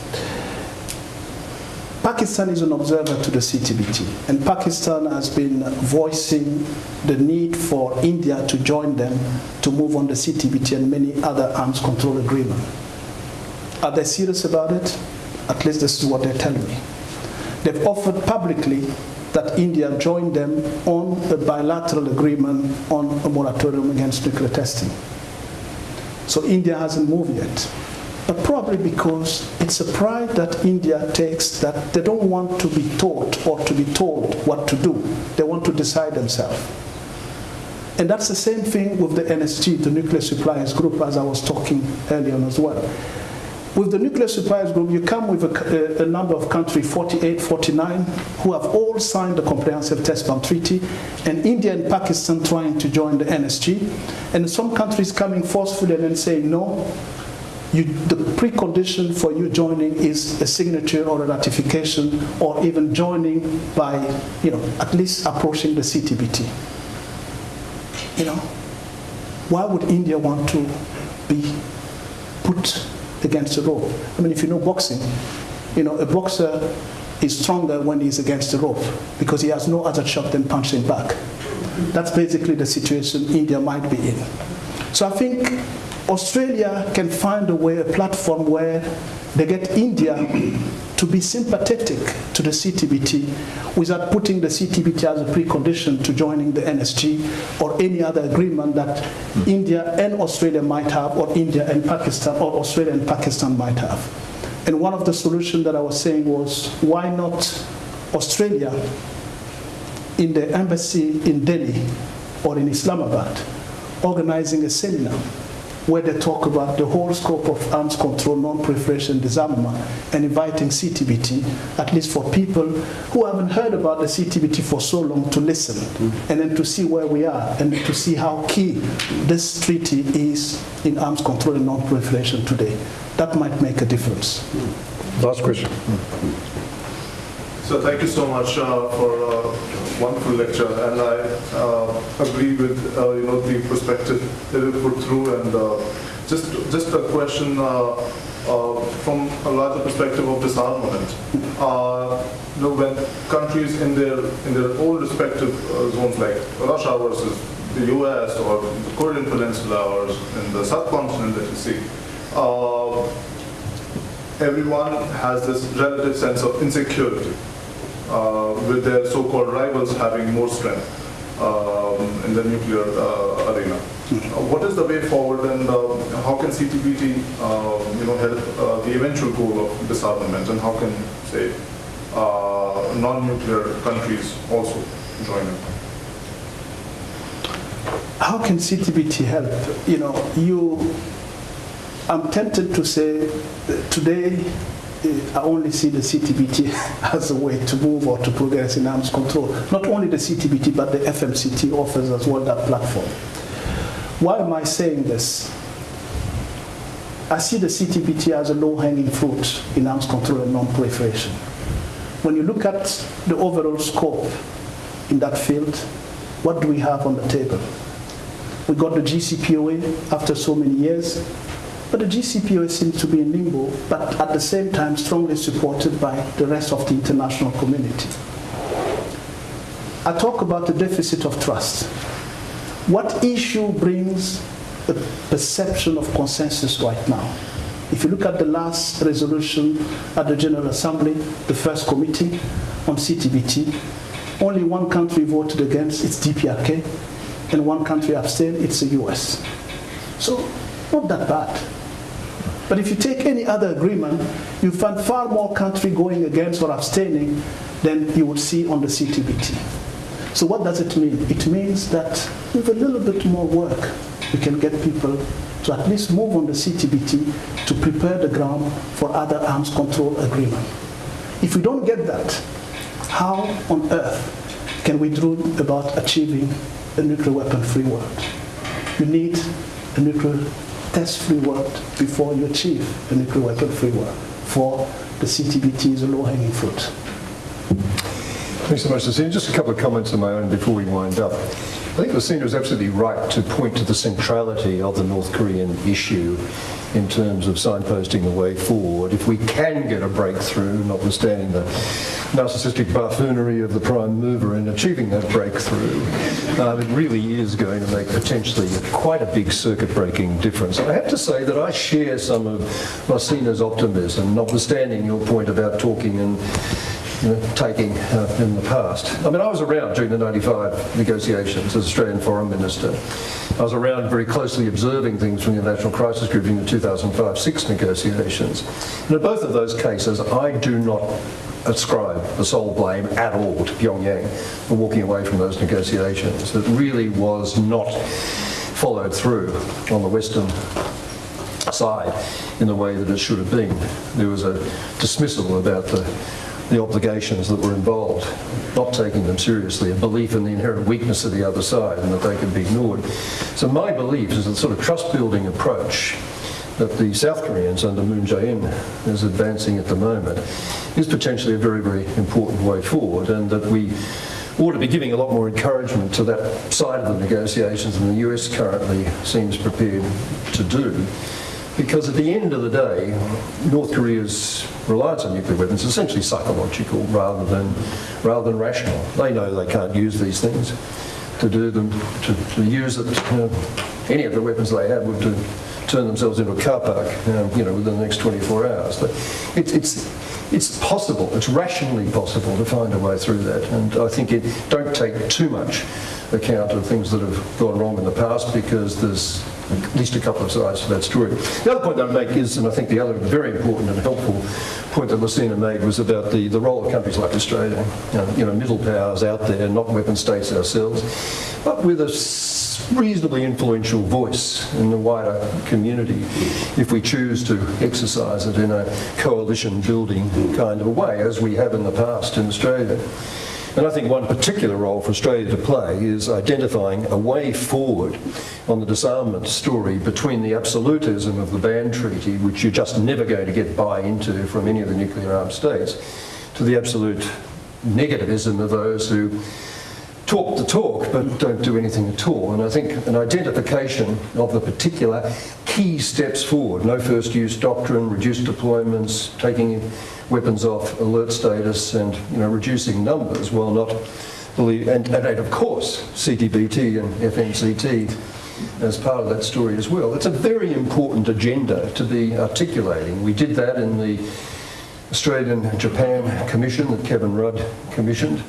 Pakistan is an observer to the CTBT, and Pakistan has been voicing the need for India to join them to move on the CTBT and many other arms control agreements. Are they serious about it? At least this is what they're telling me. They've offered publicly that India joined them on a bilateral agreement on a moratorium against nuclear testing. So India hasn't moved yet. But probably because it's a pride that India takes that they don't want to be taught or to be told what to do. They want to decide themselves. And that's the same thing with the NSG, the Nuclear Suppliers Group, as I was talking earlier on as well. With the nuclear suppliers group, you come with a, a, number of countries, 48, 49, who have all signed the Comprehensive Test Ban Treaty, and India and Pakistan trying to join the NSG, and some countries coming forcefully and then saying, no, you, the precondition for you joining is a signature or a ratification, or even joining by, you know, at least approaching the CTBT. You know, why would India want to against the rope. I mean, if you know boxing, you know, a boxer is stronger when he's against the rope because he has no other shot than punching back. That's basically the situation India might be in. So I think Australia can find a way, a platform where they get India to be sympathetic to the CTBT without putting the CTBT as a precondition to joining the NSG or any other agreement that India and Australia might have, or India and Pakistan, or Australia and Pakistan might have. And one of the solutions that I was saying was why not Australia in the embassy in Delhi or in Islamabad organizing a seminar where they talk about the whole scope of arms control, non-proliferation, disarmament, and inviting CTBT, at least for people who haven't heard about the CTBT for so long, to listen, and then to see where we are, and to see how key this treaty is in arms control and non-proliferation today. That might make a difference. Last question. So thank you so much uh, for a wonderful lecture, and I uh, agree with uh, you know the perspective that you put through, and uh, just just a question uh, uh, from a larger perspective of disarmament. Uh, you know, when countries in their in their own respective uh, zones, like Russia versus the U.S. or the Korean Peninsula or in the subcontinent that you see. Uh, everyone has this relative sense of insecurity uh, with their so-called rivals having more strength um, in the nuclear uh, arena. Uh, what is the way forward and uh, how can CTBT uh, you know, help uh, the eventual goal of disarmament and how can, say, uh, non-nuclear countries also join in? How can CTBT help? You know, you, I'm tempted to say today I only see the CTBT *laughs* as a way to move or to progress in arms control. Not only the CTBT, but the FMCT offers as well that platform. Why am I saying this? I see the CTBT as a low-hanging fruit in arms control and non-proliferation. When you look at the overall scope in that field, what do we have on the table? We got the JCPOA after so many years, but the JCPOA seems to be in limbo, but at the same time strongly supported by the rest of the international community. I talk about the deficit of trust. What issue brings a perception of consensus right now? If you look at the last resolution at the General Assembly, the first committee on CTBT, only one country voted against, it's DPRK, and one country abstained, it's the US. So, not that bad. But if you take any other agreement, you find far more country going against or abstaining than you would see on the CTBT. So what does it mean? It means that with a little bit more work, we can get people to at least move on the CTBT to prepare the ground for other arms control agreement. If we don't get that, how on earth can we dream about achieving a nuclear weapon-free world? You need a nuclear test-free world before you achieve a nuclear weapon-free world. For the CTBT is a low-hanging fruit. Thanks so much, Lassina. Just a couple of comments of my own before we wind up. I think Lassina is absolutely right to point to the centrality of the North Korean issue in terms of signposting the way forward. If we can get a breakthrough, notwithstanding the narcissistic buffoonery of the prime mover in achieving that breakthrough, um, it really is going to make potentially quite a big circuit-breaking difference. I have to say that I share some of Lassina's optimism, notwithstanding your point about talking and you know, taking uh, in the past. I mean, I was around during the 95 negotiations as Australian Foreign Minister. I was around very closely observing things from the National Crisis Group during the 2005-6 negotiations. And in both of those cases, I do not ascribe the sole blame at all to Pyongyang for walking away from those negotiations. It really was not followed through on the Western side in the way that it should have been. There was a dismissal about the the obligations that were involved, not taking them seriously, a belief in the inherent weakness of the other side and that they could be ignored. So my belief is the sort of trust-building approach that the South Koreans under Moon Jae-in is advancing at the moment is potentially a very, very important way forward and that we ought to be giving a lot more encouragement to that side of the negotiations than the US currently seems prepared to do. Because at the end of the day, North Korea's reliance on nuclear weapons is essentially psychological rather than, rather than rational. They know they can't use these things to do them, to, to use it, you know, any of the weapons they have would to turn themselves into a car park, um, you know, within the next 24 hours. But it's, it's, it's possible, it's rationally possible to find a way through that. And I think it don't take too much account of things that have gone wrong in the past because there's at least a couple of sides to that story. The other point I'd make is, and I think the other very important and helpful point that Lassina made was about the, the role of countries like Australia, you know, you know, middle powers out there, not weapon states ourselves, but with a reasonably influential voice in the wider community if we choose to exercise it in a coalition building kind of a way, as we have in the past in Australia. And I think one particular role for Australia to play is identifying a way forward on the disarmament story between the absolutism of the ban treaty, which you're just never going to get buy into from any of the nuclear armed states, to the absolute negativism of those who talk the talk but don't do anything at all. And I think an identification of the particular key steps forward, no first use doctrine, reduced deployments, taking weapons off alert status and you know, reducing numbers while not believe, and, and, and of course CTBT and FMCT as part of that story as well. It's a very important agenda to be articulating. We did that in the Australian-Japan Commission that Kevin Rudd commissioned.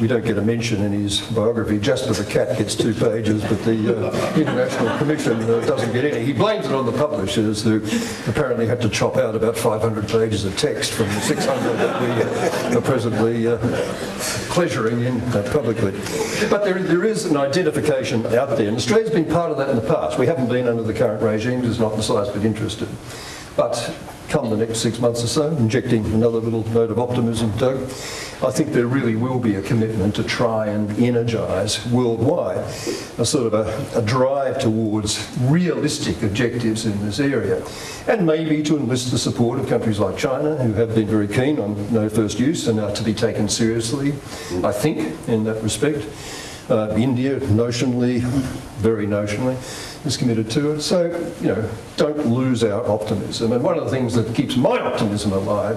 We don't get a mention in his biography, just for the cat gets two pages, but the uh, International Commission uh, doesn't get any. He blames it on the publishers who apparently had to chop out about 500 pages of text from the 600 that we uh, are presently uh, pleasuring in uh, publicly. But there, there is an identification out there, and Australia's been part of that in the past. We haven't been under the current regime, it's not the slightest bit interested. But come the next six months or so, injecting another little note of optimism, Doug, I think there really will be a commitment to try and energise worldwide a sort of a, a drive towards realistic objectives in this area. And maybe to enlist the support of countries like China, who have been very keen on no first use and are to be taken seriously, I think, in that respect. Uh, India, notionally, very notionally, is committed to it. So, you know, don't lose our optimism. And one of the things that keeps my optimism alive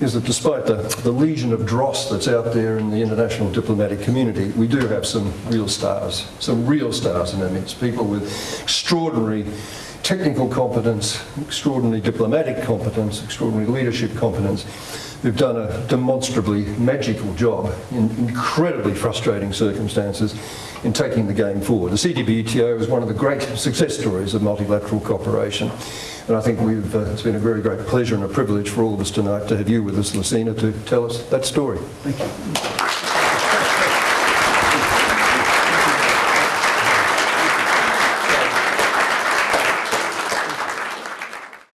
is that despite the, the legion of dross that's out there in the international diplomatic community, we do have some real stars, some real stars in our midst, people with extraordinary technical competence, extraordinary diplomatic competence, extraordinary leadership competence, who've done a demonstrably magical job in incredibly frustrating circumstances in taking the game forward. The CTBTO is one of the great success stories of multilateral cooperation. And I think we've, uh, it's been a very great pleasure and a privilege for all of us tonight to have you with us, Lassina, to tell us that story. Thank you.